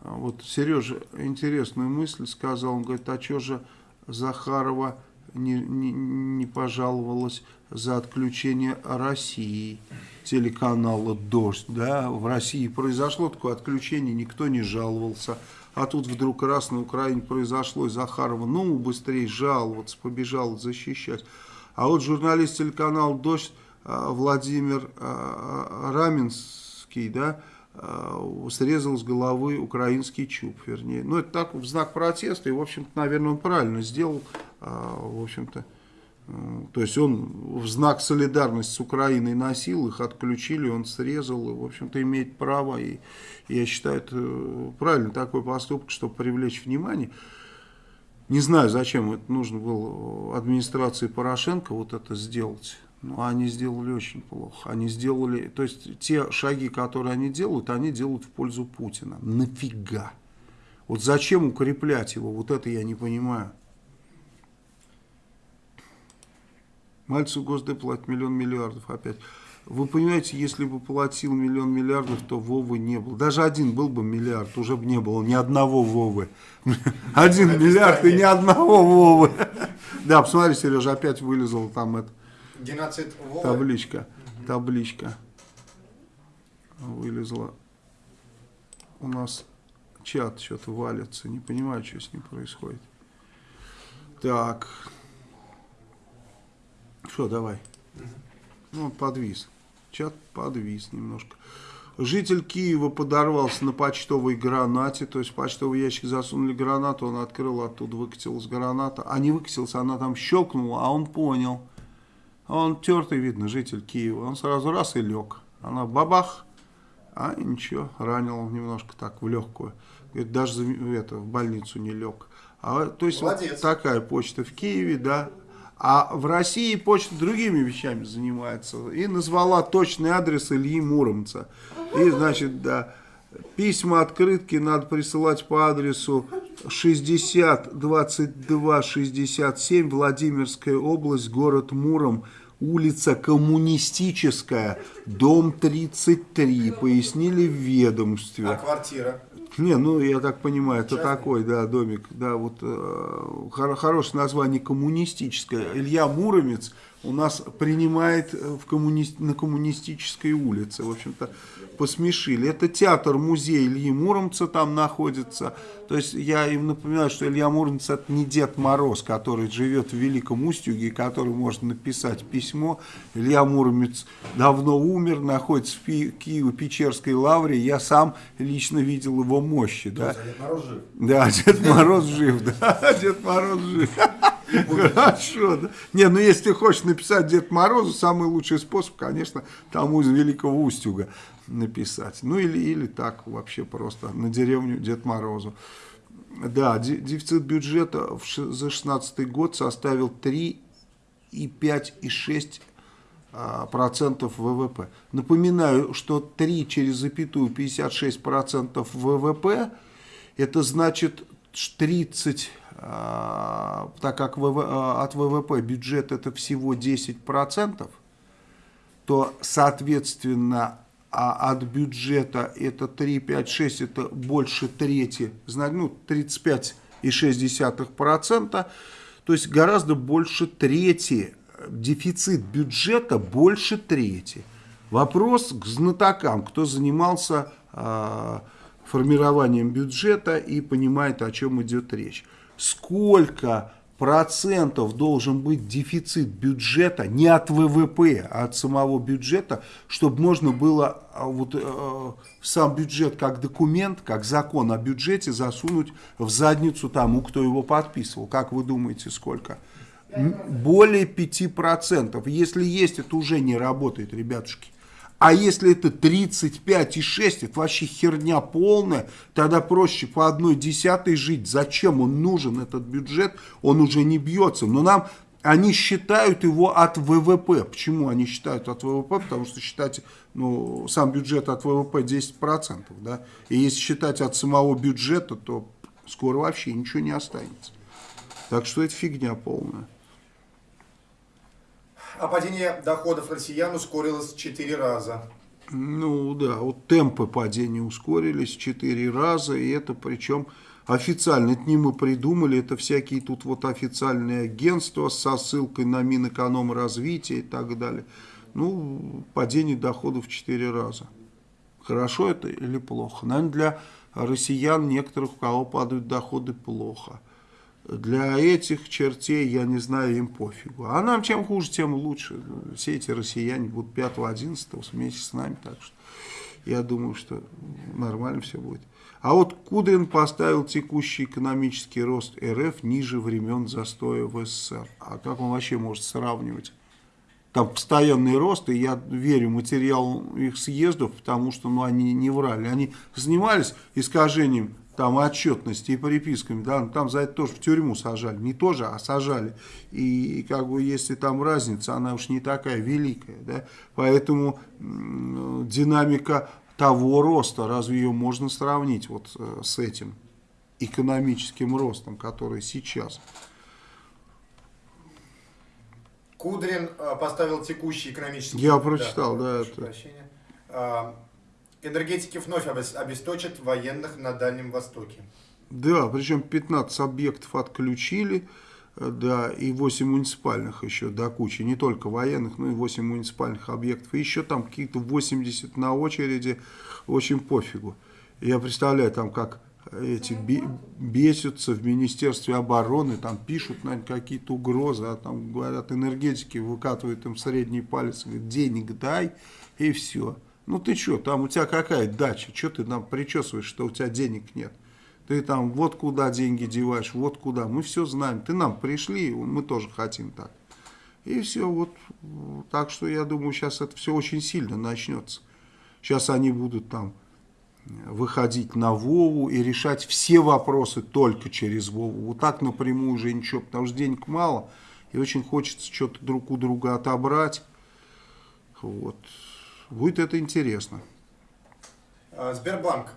А вот Сережа интересную мысль сказал. Он говорит, а что же Захарова не, не, не пожаловалась за отключение России, телеканала «Дождь». Да? В России произошло такое отключение, никто не жаловался. А тут вдруг раз на Украине произошло, и Захарова, ну, быстрее жаловаться, побежал защищать. А вот журналист телеканала «Дождь» а, Владимир а, а, Раменский, да, срезал с головы украинский чуб, вернее. Ну, это так, в знак протеста, и, в общем-то, наверное, он правильно сделал, в общем-то. То есть он в знак солидарности с Украиной носил, их отключили, он срезал, и, в общем-то, имеет право. И я считаю, это правильно такой поступок, чтобы привлечь внимание. Не знаю, зачем это нужно было администрации Порошенко вот это сделать. Но они сделали очень плохо. Они сделали, то есть те шаги, которые они делают, они делают в пользу Путина. Нафига? Вот зачем укреплять его? Вот это я не понимаю. Мальцев Госдеп платит миллион миллиардов опять. Вы понимаете, если бы платил миллион миллиардов, то Вовы не было. Даже один был бы миллиард, уже бы не было ни одного Вовы. Один миллиард и ни одного Вовы. Да, посмотри, Сережа, опять вылезал там это. Геноцид Вовы. Табличка. Табличка. Вылезла. У нас чат что-то валится. Не понимаю, что с ним происходит. Так. Что, давай. Ну, подвис. Чат подвис немножко. Житель Киева подорвался на почтовой гранате, то есть в почтовый ящик засунули гранату, он открыл, оттуда выкатилась граната, а не выкатилась, она там щелкнула, а он понял. Он тертый, видно, житель Киева, он сразу раз и лег. Она бабах, а ничего, ранил немножко так в легкую. Говорит, даже это, в больницу не лег. А, то есть вот такая почта в Киеве, да, а в России почта другими вещами занимается. И назвала точный адрес Ильи Муромца. И, значит, да, письма, открытки надо присылать по адресу 60 22 67 Владимирская область, город Муром, улица Коммунистическая, дом 33, пояснили в ведомстве. А квартира? Не, ну я так понимаю, это Частный? такой, да, домик, да, вот э, хор хорошее название коммунистическое. Илья Муромец у нас принимает в коммуни... на коммунистической улице, в общем-то, посмешили. Это театр-музей Ильи Муромца там находится. То есть я им напоминаю, что Илья Муромец это не Дед Мороз, который живет в Великом Устюге, который может написать письмо. Илья Муромец давно умер, находится в Киево-Печерской лавре. Я сам лично видел его мощи. Да, Дед Мороз жив. Да, Дед Мороз жив, да, Дед Мороз жив. Хорошо, да. Не, ну если ты хочешь написать Дед Морозу, самый лучший способ, конечно, тому из Великого Устюга написать. Ну или, или так вообще просто на деревню Дед Морозу. Да, дефицит бюджета за 16 год составил 3,5,6 а, процентов ВВП. Напоминаю, что 3 через запятую 56 процентов ВВП, это значит 30, а, так как а, от ВВП бюджет это всего 10 процентов, то соответственно а от бюджета это 3, 5, 6, это больше трети, ну 35,6%, то есть гораздо больше трети, дефицит бюджета больше трети. Вопрос к знатокам, кто занимался э, формированием бюджета и понимает, о чем идет речь. Сколько процентов должен быть дефицит бюджета не от ВВП, а от самого бюджета, чтобы можно было а, вот, э, сам бюджет как документ, как закон о бюджете засунуть в задницу тому, кто его подписывал. Как вы думаете, сколько? Более 5%. Если есть, это уже не работает, ребятушки. А если это 35,6, это вообще херня полная, тогда проще по одной десятой жить. Зачем он нужен, этот бюджет? Он уже не бьется. Но нам они считают его от ВВП. Почему они считают от ВВП? Потому что считать ну, сам бюджет от ВВП 10%. Да? И если считать от самого бюджета, то скоро вообще ничего не останется. Так что это фигня полная. А падение доходов россиян ускорилось в 4 раза. Ну да, вот темпы падения ускорились в 4 раза, и это причем официально, это не мы придумали, это всякие тут вот официальные агентства со ссылкой на Минэкономразвитие и так далее. Ну, падение доходов в 4 раза. Хорошо это или плохо? Наверное, для россиян некоторых, у кого падают доходы, плохо для этих чертей, я не знаю, им пофигу. А нам чем хуже, тем лучше. Все эти россияне будут 5-11 вместе с нами, так что я думаю, что нормально все будет. А вот Кудрин поставил текущий экономический рост РФ ниже времен застоя в СССР. А как он вообще может сравнивать? Там постоянный рост, и я верю материалу их съездов, потому что ну, они не врали. Они занимались искажением там отчетности и приписками, да, ну, там за это тоже в тюрьму сажали, не тоже, а сажали. И как бы если там разница, она уж не такая великая, да, поэтому динамика того роста, разве ее можно сравнить вот э, с этим экономическим ростом, который сейчас? Кудрин э, поставил текущий экономический... Я прочитал, да, да это... Прощения. Энергетики вновь обесточат военных на Дальнем Востоке. Да, причем 15 объектов отключили, э, да, и 8 муниципальных еще до кучи, не только военных, но и 8 муниципальных объектов. И еще там какие-то 80 на очереди, очень пофигу. Я представляю, там как эти бесятся в Министерстве обороны, там пишут, наверное, какие-то угрозы, а там говорят, энергетики выкатывают им средний палец, говорят, денег дай, и все. Ну ты что, там у тебя какая дача, что ты нам причесываешь, что у тебя денег нет? Ты там вот куда деньги деваешь, вот куда, мы все знаем, ты нам пришли, мы тоже хотим так. И все, вот, так что я думаю, сейчас это все очень сильно начнется. Сейчас они будут там выходить на Вову и решать все вопросы только через Вову. Вот так напрямую уже ничего, потому что денег мало, и очень хочется что-то друг у друга отобрать. Вот. Будет это интересно. А, Сбербанк.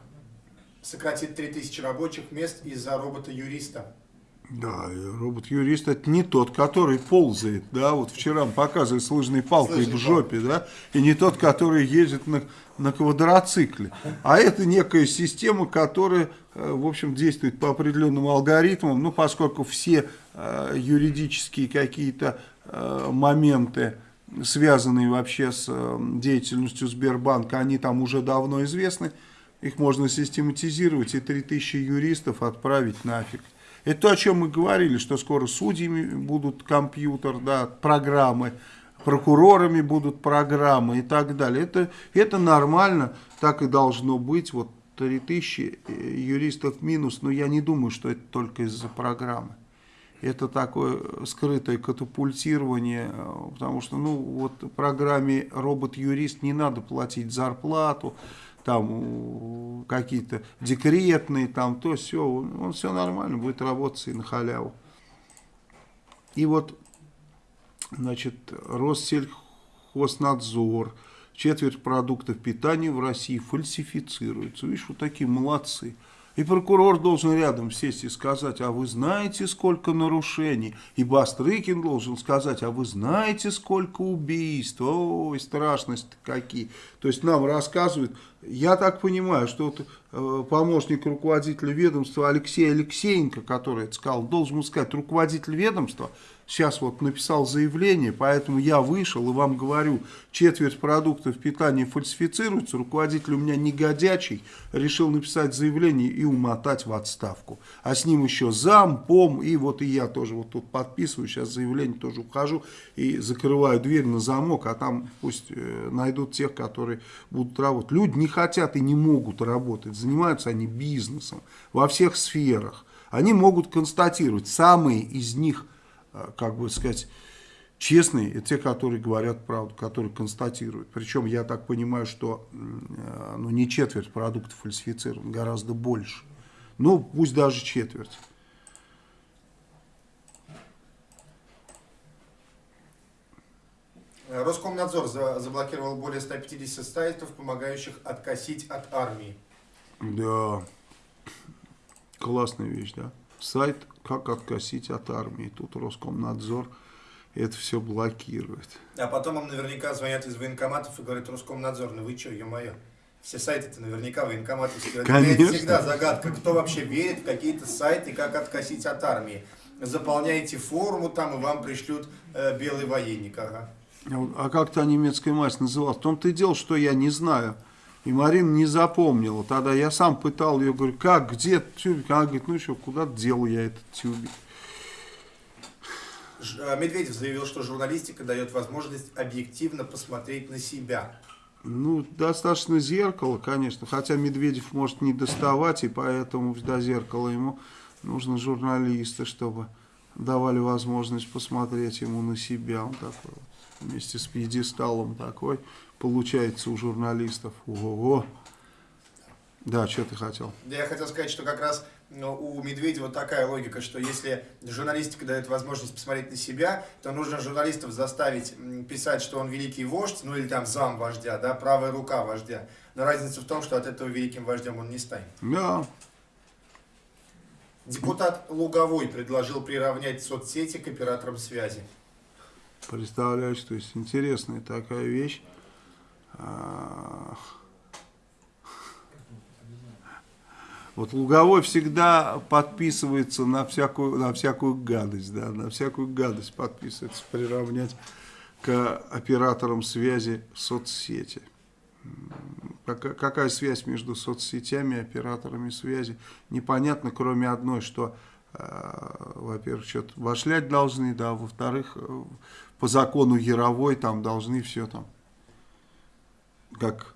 Сократит 3000 рабочих мест из-за робота-юриста. Да, робот-юрист это не тот, который ползает, да, вот вчера показывали с лыжной палкой Слышь, в жопе, да, и не тот, который ездит на, на квадроцикле, а это некая система, которая, э, в общем, действует по определенным алгоритмам, ну, поскольку все э, юридические какие-то э, моменты, связанные вообще с э, деятельностью Сбербанка, они там уже давно известны, их можно систематизировать и 3000 юристов отправить нафиг. Это то, о чем мы говорили, что скоро судьями будут компьютер, да, программы, прокурорами будут программы и так далее. Это, это нормально, так и должно быть. Вот 3000 э, юристов минус, но я не думаю, что это только из-за программы. Это такое скрытое катапультирование, э, потому что ну, вот программе робот-юрист не надо платить зарплату, там какие-то декретные, там то все, он все нормально будет работать и на халяву. И вот, значит, Россельхознадзор, четверть продуктов питания в России фальсифицируется. Видишь, вот такие молодцы. И прокурор должен рядом сесть и сказать, а вы знаете, сколько нарушений? И Бастрыкин должен сказать, а вы знаете, сколько убийств? Ой, страшности какие. То есть нам рассказывают, я так понимаю, что вот, э, помощник руководителя ведомства Алексей Алексеенко, который это сказал, должен сказать, руководитель ведомства сейчас вот написал заявление, поэтому я вышел и вам говорю, четверть продуктов питания фальсифицируется, руководитель у меня негодячий, решил написать заявление и умотать в отставку. А с ним еще зам, пом, и вот и я тоже вот тут подписываю, сейчас заявление тоже ухожу и закрываю дверь на замок, а там пусть э, найдут тех, которые будут работать. Люди не хотят и не могут работать, занимаются они бизнесом во всех сферах. Они могут констатировать, самые из них как бы сказать, честные, это те, которые говорят правду, которые констатируют. Причем я так понимаю, что э, ну, не четверть продуктов фальсифицирован, гораздо больше. Ну, пусть даже четверть. Роскомнадзор заблокировал более 150 сайтов, помогающих откосить от армии. Да, классная вещь, да. Сайт как откосить от армии. Тут Роскомнадзор это все блокирует. А потом вам наверняка звонят из военкоматов и говорят, Роскомнадзор, ну вы что, ё-моё. Все сайты-то наверняка военкоматовские. Конечно. Это всегда загадка, кто вообще верит в какие-то сайты, как откосить от армии. Заполняете форму там, и вам пришлют э, белый военник. Ага. А как та немецкая мать называлась? В том-то и дело, что я не знаю. И Марина не запомнила. Тогда я сам пытал ее, говорю, как, где тюбик? Она говорит, ну что, куда дел я этот тюбик? А, Медведев заявил, что журналистика дает возможность объективно посмотреть на себя. Ну, достаточно зеркало, конечно. Хотя Медведев может не доставать, и поэтому до зеркала ему нужны журналисты, чтобы давали возможность посмотреть ему на себя. Он такой вместе с пьедесталом такой получается у журналистов. Ого-го. Да, что ты хотел? Да, я хотел сказать, что как раз ну, у Медведева такая логика, что если журналистика дает возможность посмотреть на себя, то нужно журналистов заставить писать, что он великий вождь, ну или там зам вождя, да, правая рука вождя. Но разница в том, что от этого великим вождем он не станет. Да. Депутат Луговой предложил приравнять соцсети к операторам связи. Представляешь, то есть интересная такая вещь. Вот Луговой всегда подписывается на всякую, на всякую гадость, да, на всякую гадость подписывается, приравнять к операторам связи соцсети. какая, связь между соцсетями и операторами связи. Непонятно, кроме одной, что, э, во-первых, что-то вошлять должны, да, во-вторых, э, по закону Яровой там должны все там, как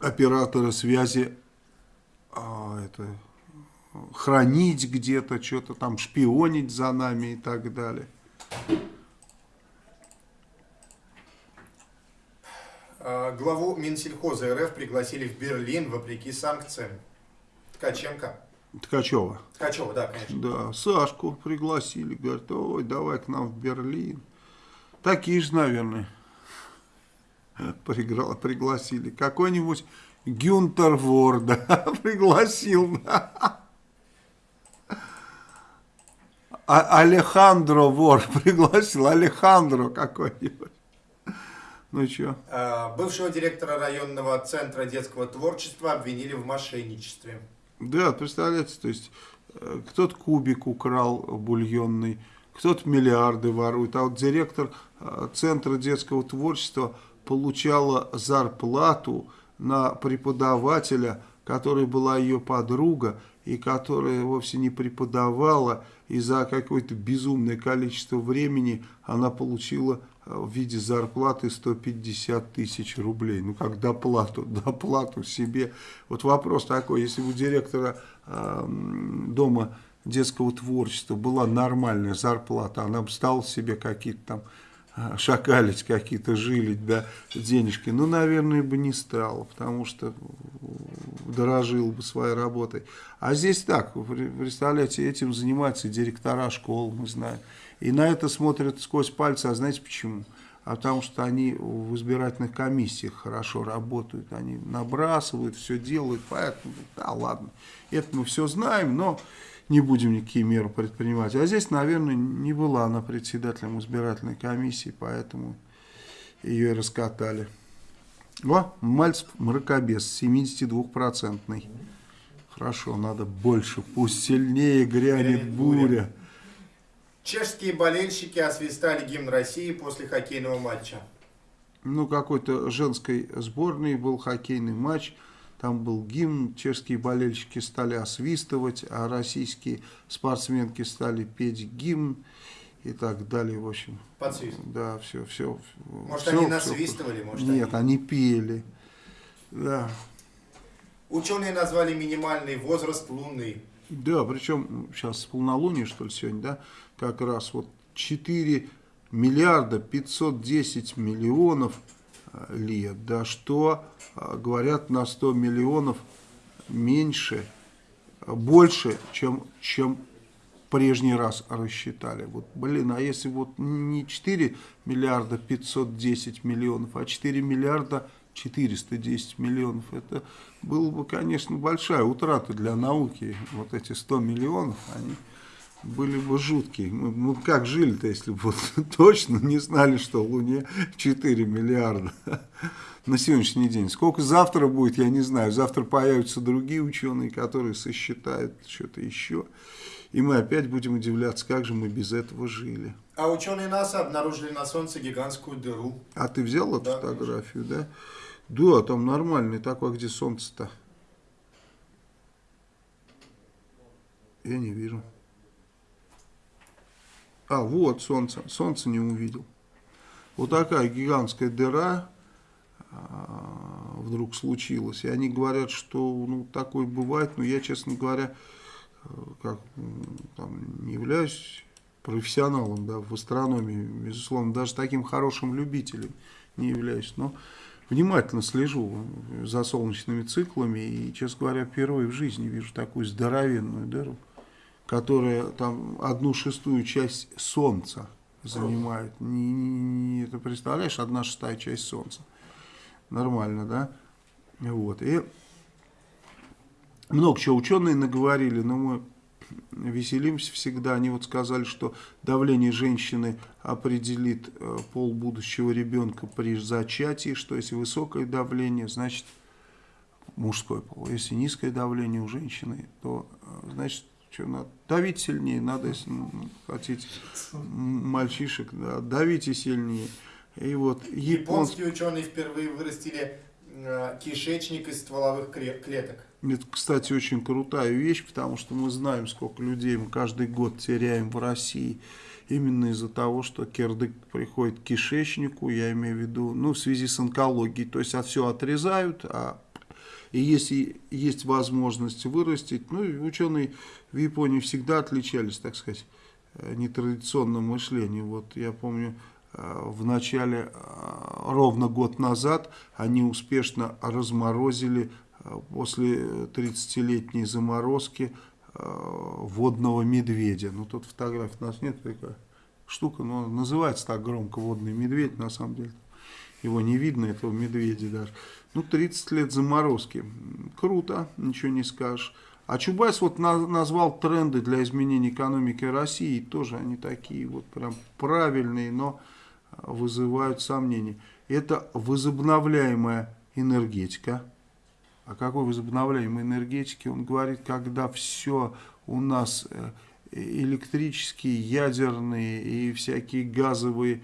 операторы связи, а, это, хранить где-то, что-то там шпионить за нами и так далее. А, главу Минсельхоза РФ пригласили в Берлин вопреки санкциям. Ткаченко. Ткачева. Ткачева, да, конечно. Да, Сашку пригласили, говорят, ой, давай к нам в Берлин. Такие же, наверное, пригласили. Какой-нибудь Гюнтер Ворда пригласил. А Алехандро Вор пригласил, Алехандро какой-нибудь. Ну что? А, Бывшего директора районного центра детского творчества обвинили в мошенничестве. Да, представляете, то есть э, кто-то кубик украл бульонный, кто-то миллиарды ворует, а вот директор э, Центра детского творчества получала зарплату на преподавателя, который была ее подруга, и которая вовсе не преподавала, и за какое-то безумное количество времени она получила э, в виде зарплаты 150 тысяч рублей. Ну, как доплату, доплату себе. Вот вопрос такой, если у директора э, дома детского творчества была нормальная зарплата, она бы стала себе какие-то там шакалить какие-то, жилить, да, денежки. Ну, наверное, бы не стала, потому что дорожил бы своей работой. А здесь так, представляете, этим занимаются директора школ, мы знаем. И на это смотрят сквозь пальцы, а знаете почему? А потому что они в избирательных комиссиях хорошо работают, они набрасывают, все делают, поэтому, да ладно, это мы все знаем, но не будем никакие меры предпринимать. А здесь, наверное, не была она председателем избирательной комиссии, поэтому ее и раскатали. О, Мальцев мракобес, 72-процентный. Хорошо, надо больше, пусть сильнее грянет Грянет буря. буря. Чешские болельщики освистали гимн России после хоккейного матча. Ну, какой-то женской сборной был хоккейный матч, там был гимн, чешские болельщики стали освистывать, а российские спортсменки стали петь гимн и так далее, в общем. Под свист. Да, все, все. Может, они насвистывали, может, Нет, они- они пели. Да. Ученые назвали минимальный возраст Луны. Да, причем сейчас полнолуние, что ли, сегодня, да, как раз вот 4 миллиарда 510 миллионов лет, да, что, э, говорят, на 100 миллионов меньше, больше, чем, чем прежний раз рассчитали. Вот, блин, а если вот не 4 миллиарда 510 миллионов, а 4 миллиарда 410 миллионов, это было бы, конечно, большая утрата для науки. Вот эти 100 миллионов, они были бы жуткие. Мы, мы как жили-то, если бы вот точно не знали, что Луне 4 миллиарда на сегодняшний день. Сколько завтра будет, я не знаю. Завтра появятся другие ученые, которые сосчитают что-то еще. И мы опять будем удивляться, как же мы без этого жили. А ученые НАСА обнаружили на Солнце гигантскую дыру. А ты взял эту Да, фотографию, да? Да, там нормальный такой, где солнце-то? Я не вижу. А, вот солнце. Солнце не увидел. Вот такая гигантская дыра а, вдруг случилась. И они говорят, что ну, такое бывает, но я, честно говоря, э, как там, не являюсь профессионалом да, в астрономии, безусловно, даже таким хорошим любителем не являюсь, но внимательно слежу за солнечными циклами и, честно говоря, впервые в жизни вижу такую здоровенную дыру, которая там одну шестую часть Солнца занимает. Не, не- не- это представляешь, одна шестая часть Солнца. Нормально, да? Вот. И много чего ученые наговорили, но мы веселимся всегда. Они вот сказали, что давление женщины определит э, пол будущего ребенка при зачатии, что если высокое давление, значит мужской пол. Если низкое давление у женщины, то э, значит что надо давить сильнее, надо, если ну, хотите мальчишек, да, давите сильнее. И вот японцы Японские ученые впервые вырастили э, кишечник из стволовых клеток. Это, кстати, очень крутая вещь, потому что мы знаем, сколько людей мы каждый год теряем в России именно из-за того, что кирдык приходит к кишечнику, я имею в виду, ну, в связи с онкологией, то есть а все отрезают, а и если есть возможность вырастить, ну, ученые в Японии всегда отличались, так сказать, э, нетрадиционным мышлением. Вот я помню, э, в начале, э, ровно год назад, они успешно разморозили после 30-летней заморозки водного медведя. Ну, тут фотографий у нас нет, такая штука, но называется так громко водный медведь, на самом деле. Его не видно, этого медведя даже. Ну, 30 лет заморозки. Круто, ничего не скажешь. А Чубайс вот на, назвал тренды для изменения экономики России. Тоже они такие вот прям правильные, но вызывают сомнения. Это возобновляемая энергетика. О какой возобновляемой энергетике он говорит, когда все у нас э, электрические, ядерные и всякие газовые Э,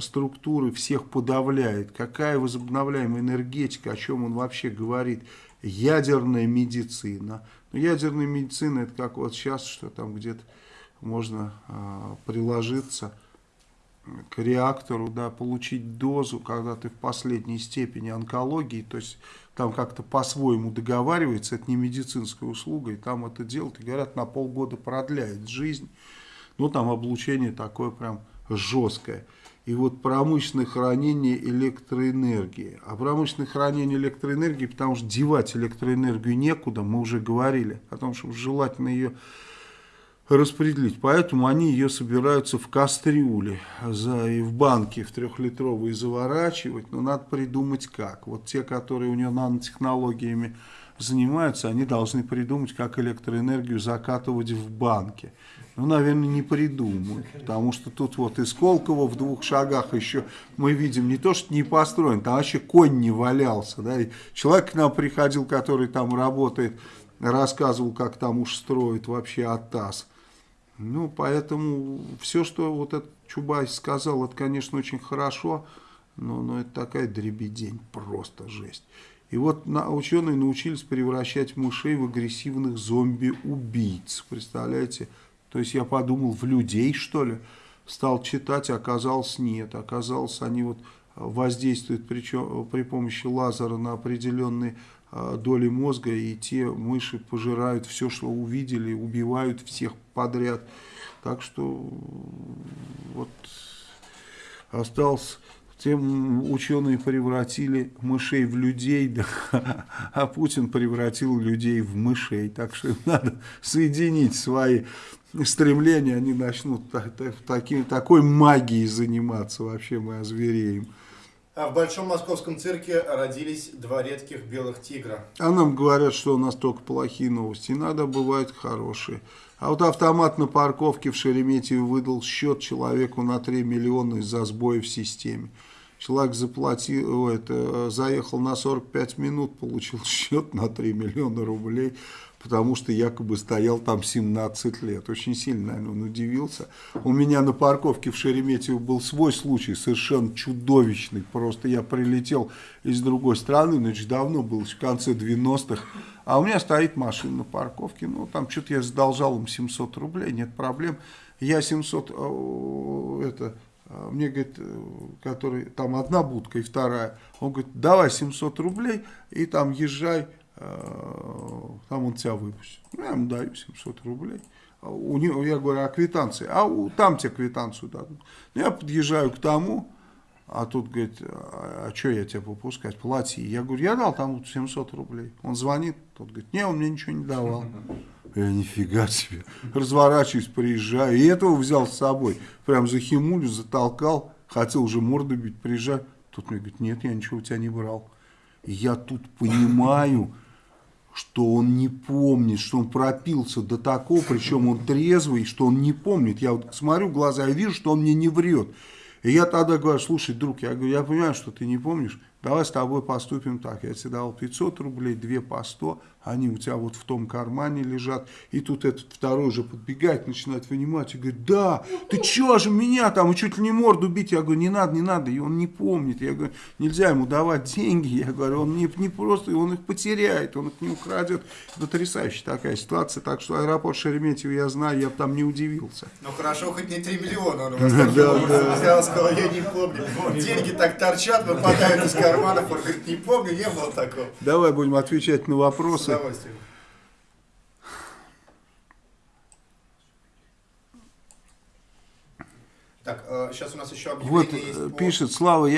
структуры всех подавляет. Какая возобновляемая энергетика, о чем он вообще говорит. Ядерная медицина. Но ядерная медицина это как вот сейчас, что там где-то можно а, приложиться к реактору, да, получить дозу, когда ты в последней степени онкологии, то есть там как-то по-своему договаривается, это не медицинская услуга, и там это делают, и говорят, на полгода продляет жизнь. Ну, там облучение такое прям жесткое и вот промышленное хранение электроэнергии. А промышленное хранение электроэнергии, потому что девать электроэнергию некуда, мы уже говорили о том, что желательно ее распределить. Поэтому они ее собираются в кастрюле за, и в банке в трехлитровые заворачивать. Но надо придумать как. Вот те, которые у нее нанотехнологиями занимаются, они должны придумать, как электроэнергию закатывать в банке ну, наверное, не придумают. Потому что тут вот из Колково в двух шагах еще мы видим не то, что не построен, там вообще конь не валялся. Да? И человек к нам приходил, который там работает, рассказывал, как там уж строят вообще АТАС. Ну, поэтому все, что вот этот Чубайс сказал, это, конечно, очень хорошо, но, но это такая дребедень, просто жесть. И вот на, ученые научились превращать мышей в агрессивных зомби-убийц. Представляете? То есть я подумал, в людей что ли? Стал читать, оказалось нет. Оказалось, они вот воздействуют причем, при помощи лазера на определенные а, доли мозга, и те мыши пожирают все, что увидели, убивают всех подряд. Так что вот осталось тем ученые превратили мышей в людей, да, а Путин превратил людей в мышей. Так что надо соединить свои стремления, они начнут так, так, таким, такой магией заниматься, вообще мы озвереем. А в Большом Московском цирке родились два редких белых тигра. А нам говорят, что у нас только плохие новости. Иногда бывают хорошие. А вот автомат на парковке в Шереметьеве выдал счет человеку на 3 миллиона из-за сбоя в системе. Человек заплатил, это, заехал на 45 минут, получил счет на 3 миллиона рублей потому что якобы стоял там 17 лет. Очень сильно, наверное, он удивился. У меня на парковке в Шереметьево был свой случай, совершенно чудовищный. Просто я прилетел из другой страны, значит, давно был, в конце 90-х. А у меня стоит машина на парковке, ну, там что-то я задолжал им 700 рублей, нет проблем. Я 700, э, это, э, мне, говорит, э, который, там одна будка и вторая, он говорит, давай 700 рублей и там езжай там он тебя выпустит. Ну, я ему даю 700 рублей. А у него, я говорю, а квитанции? А у, там тебе квитанцию дадут. Ну, я подъезжаю к тому, а тут говорит, а, а что я тебе выпускать, плати. Я говорю, я дал там 700 рублей. Он звонит, тот говорит, не, он мне ничего не давал. Я нифига себе. Разворачиваюсь, приезжаю. И этого взял с собой. Прям за химулю затолкал. Хотел уже морду бить, приезжаю. Тут мне говорит, нет, я ничего у тебя не брал. Я тут понимаю, что он не помнит, что он пропился до такого, причем он трезвый, что он не помнит. Я вот смотрю в глаза, я вижу, что он мне не врет. И я тогда говорю, слушай, друг, я говорю, я понимаю, что ты не помнишь, давай с тобой поступим так, я тебе дал 500 рублей, две по 100, они у тебя вот в том кармане лежат, и тут этот второй уже подбегает, начинает вынимать и говорит, да, ты чё же меня там, и чуть ли не морду бить, я говорю, не надо, не надо, и он не помнит, я говорю, нельзя ему давать деньги, я говорю, он не, не просто, он их потеряет, он их не украдет, потрясающая такая ситуация, так что аэропорт Шереметьево я знаю, я бы там не удивился. Ну хорошо, хоть не 3 миллиона он у вас взял, сказал, я не помню. Деньги так торчат, выпадают из карманов, он говорит, не помню, не было такого. Давай будем отвечать на вопросы. Удовольствием. Так, сейчас у нас еще Вот объявление есть э, по- пишет Слава,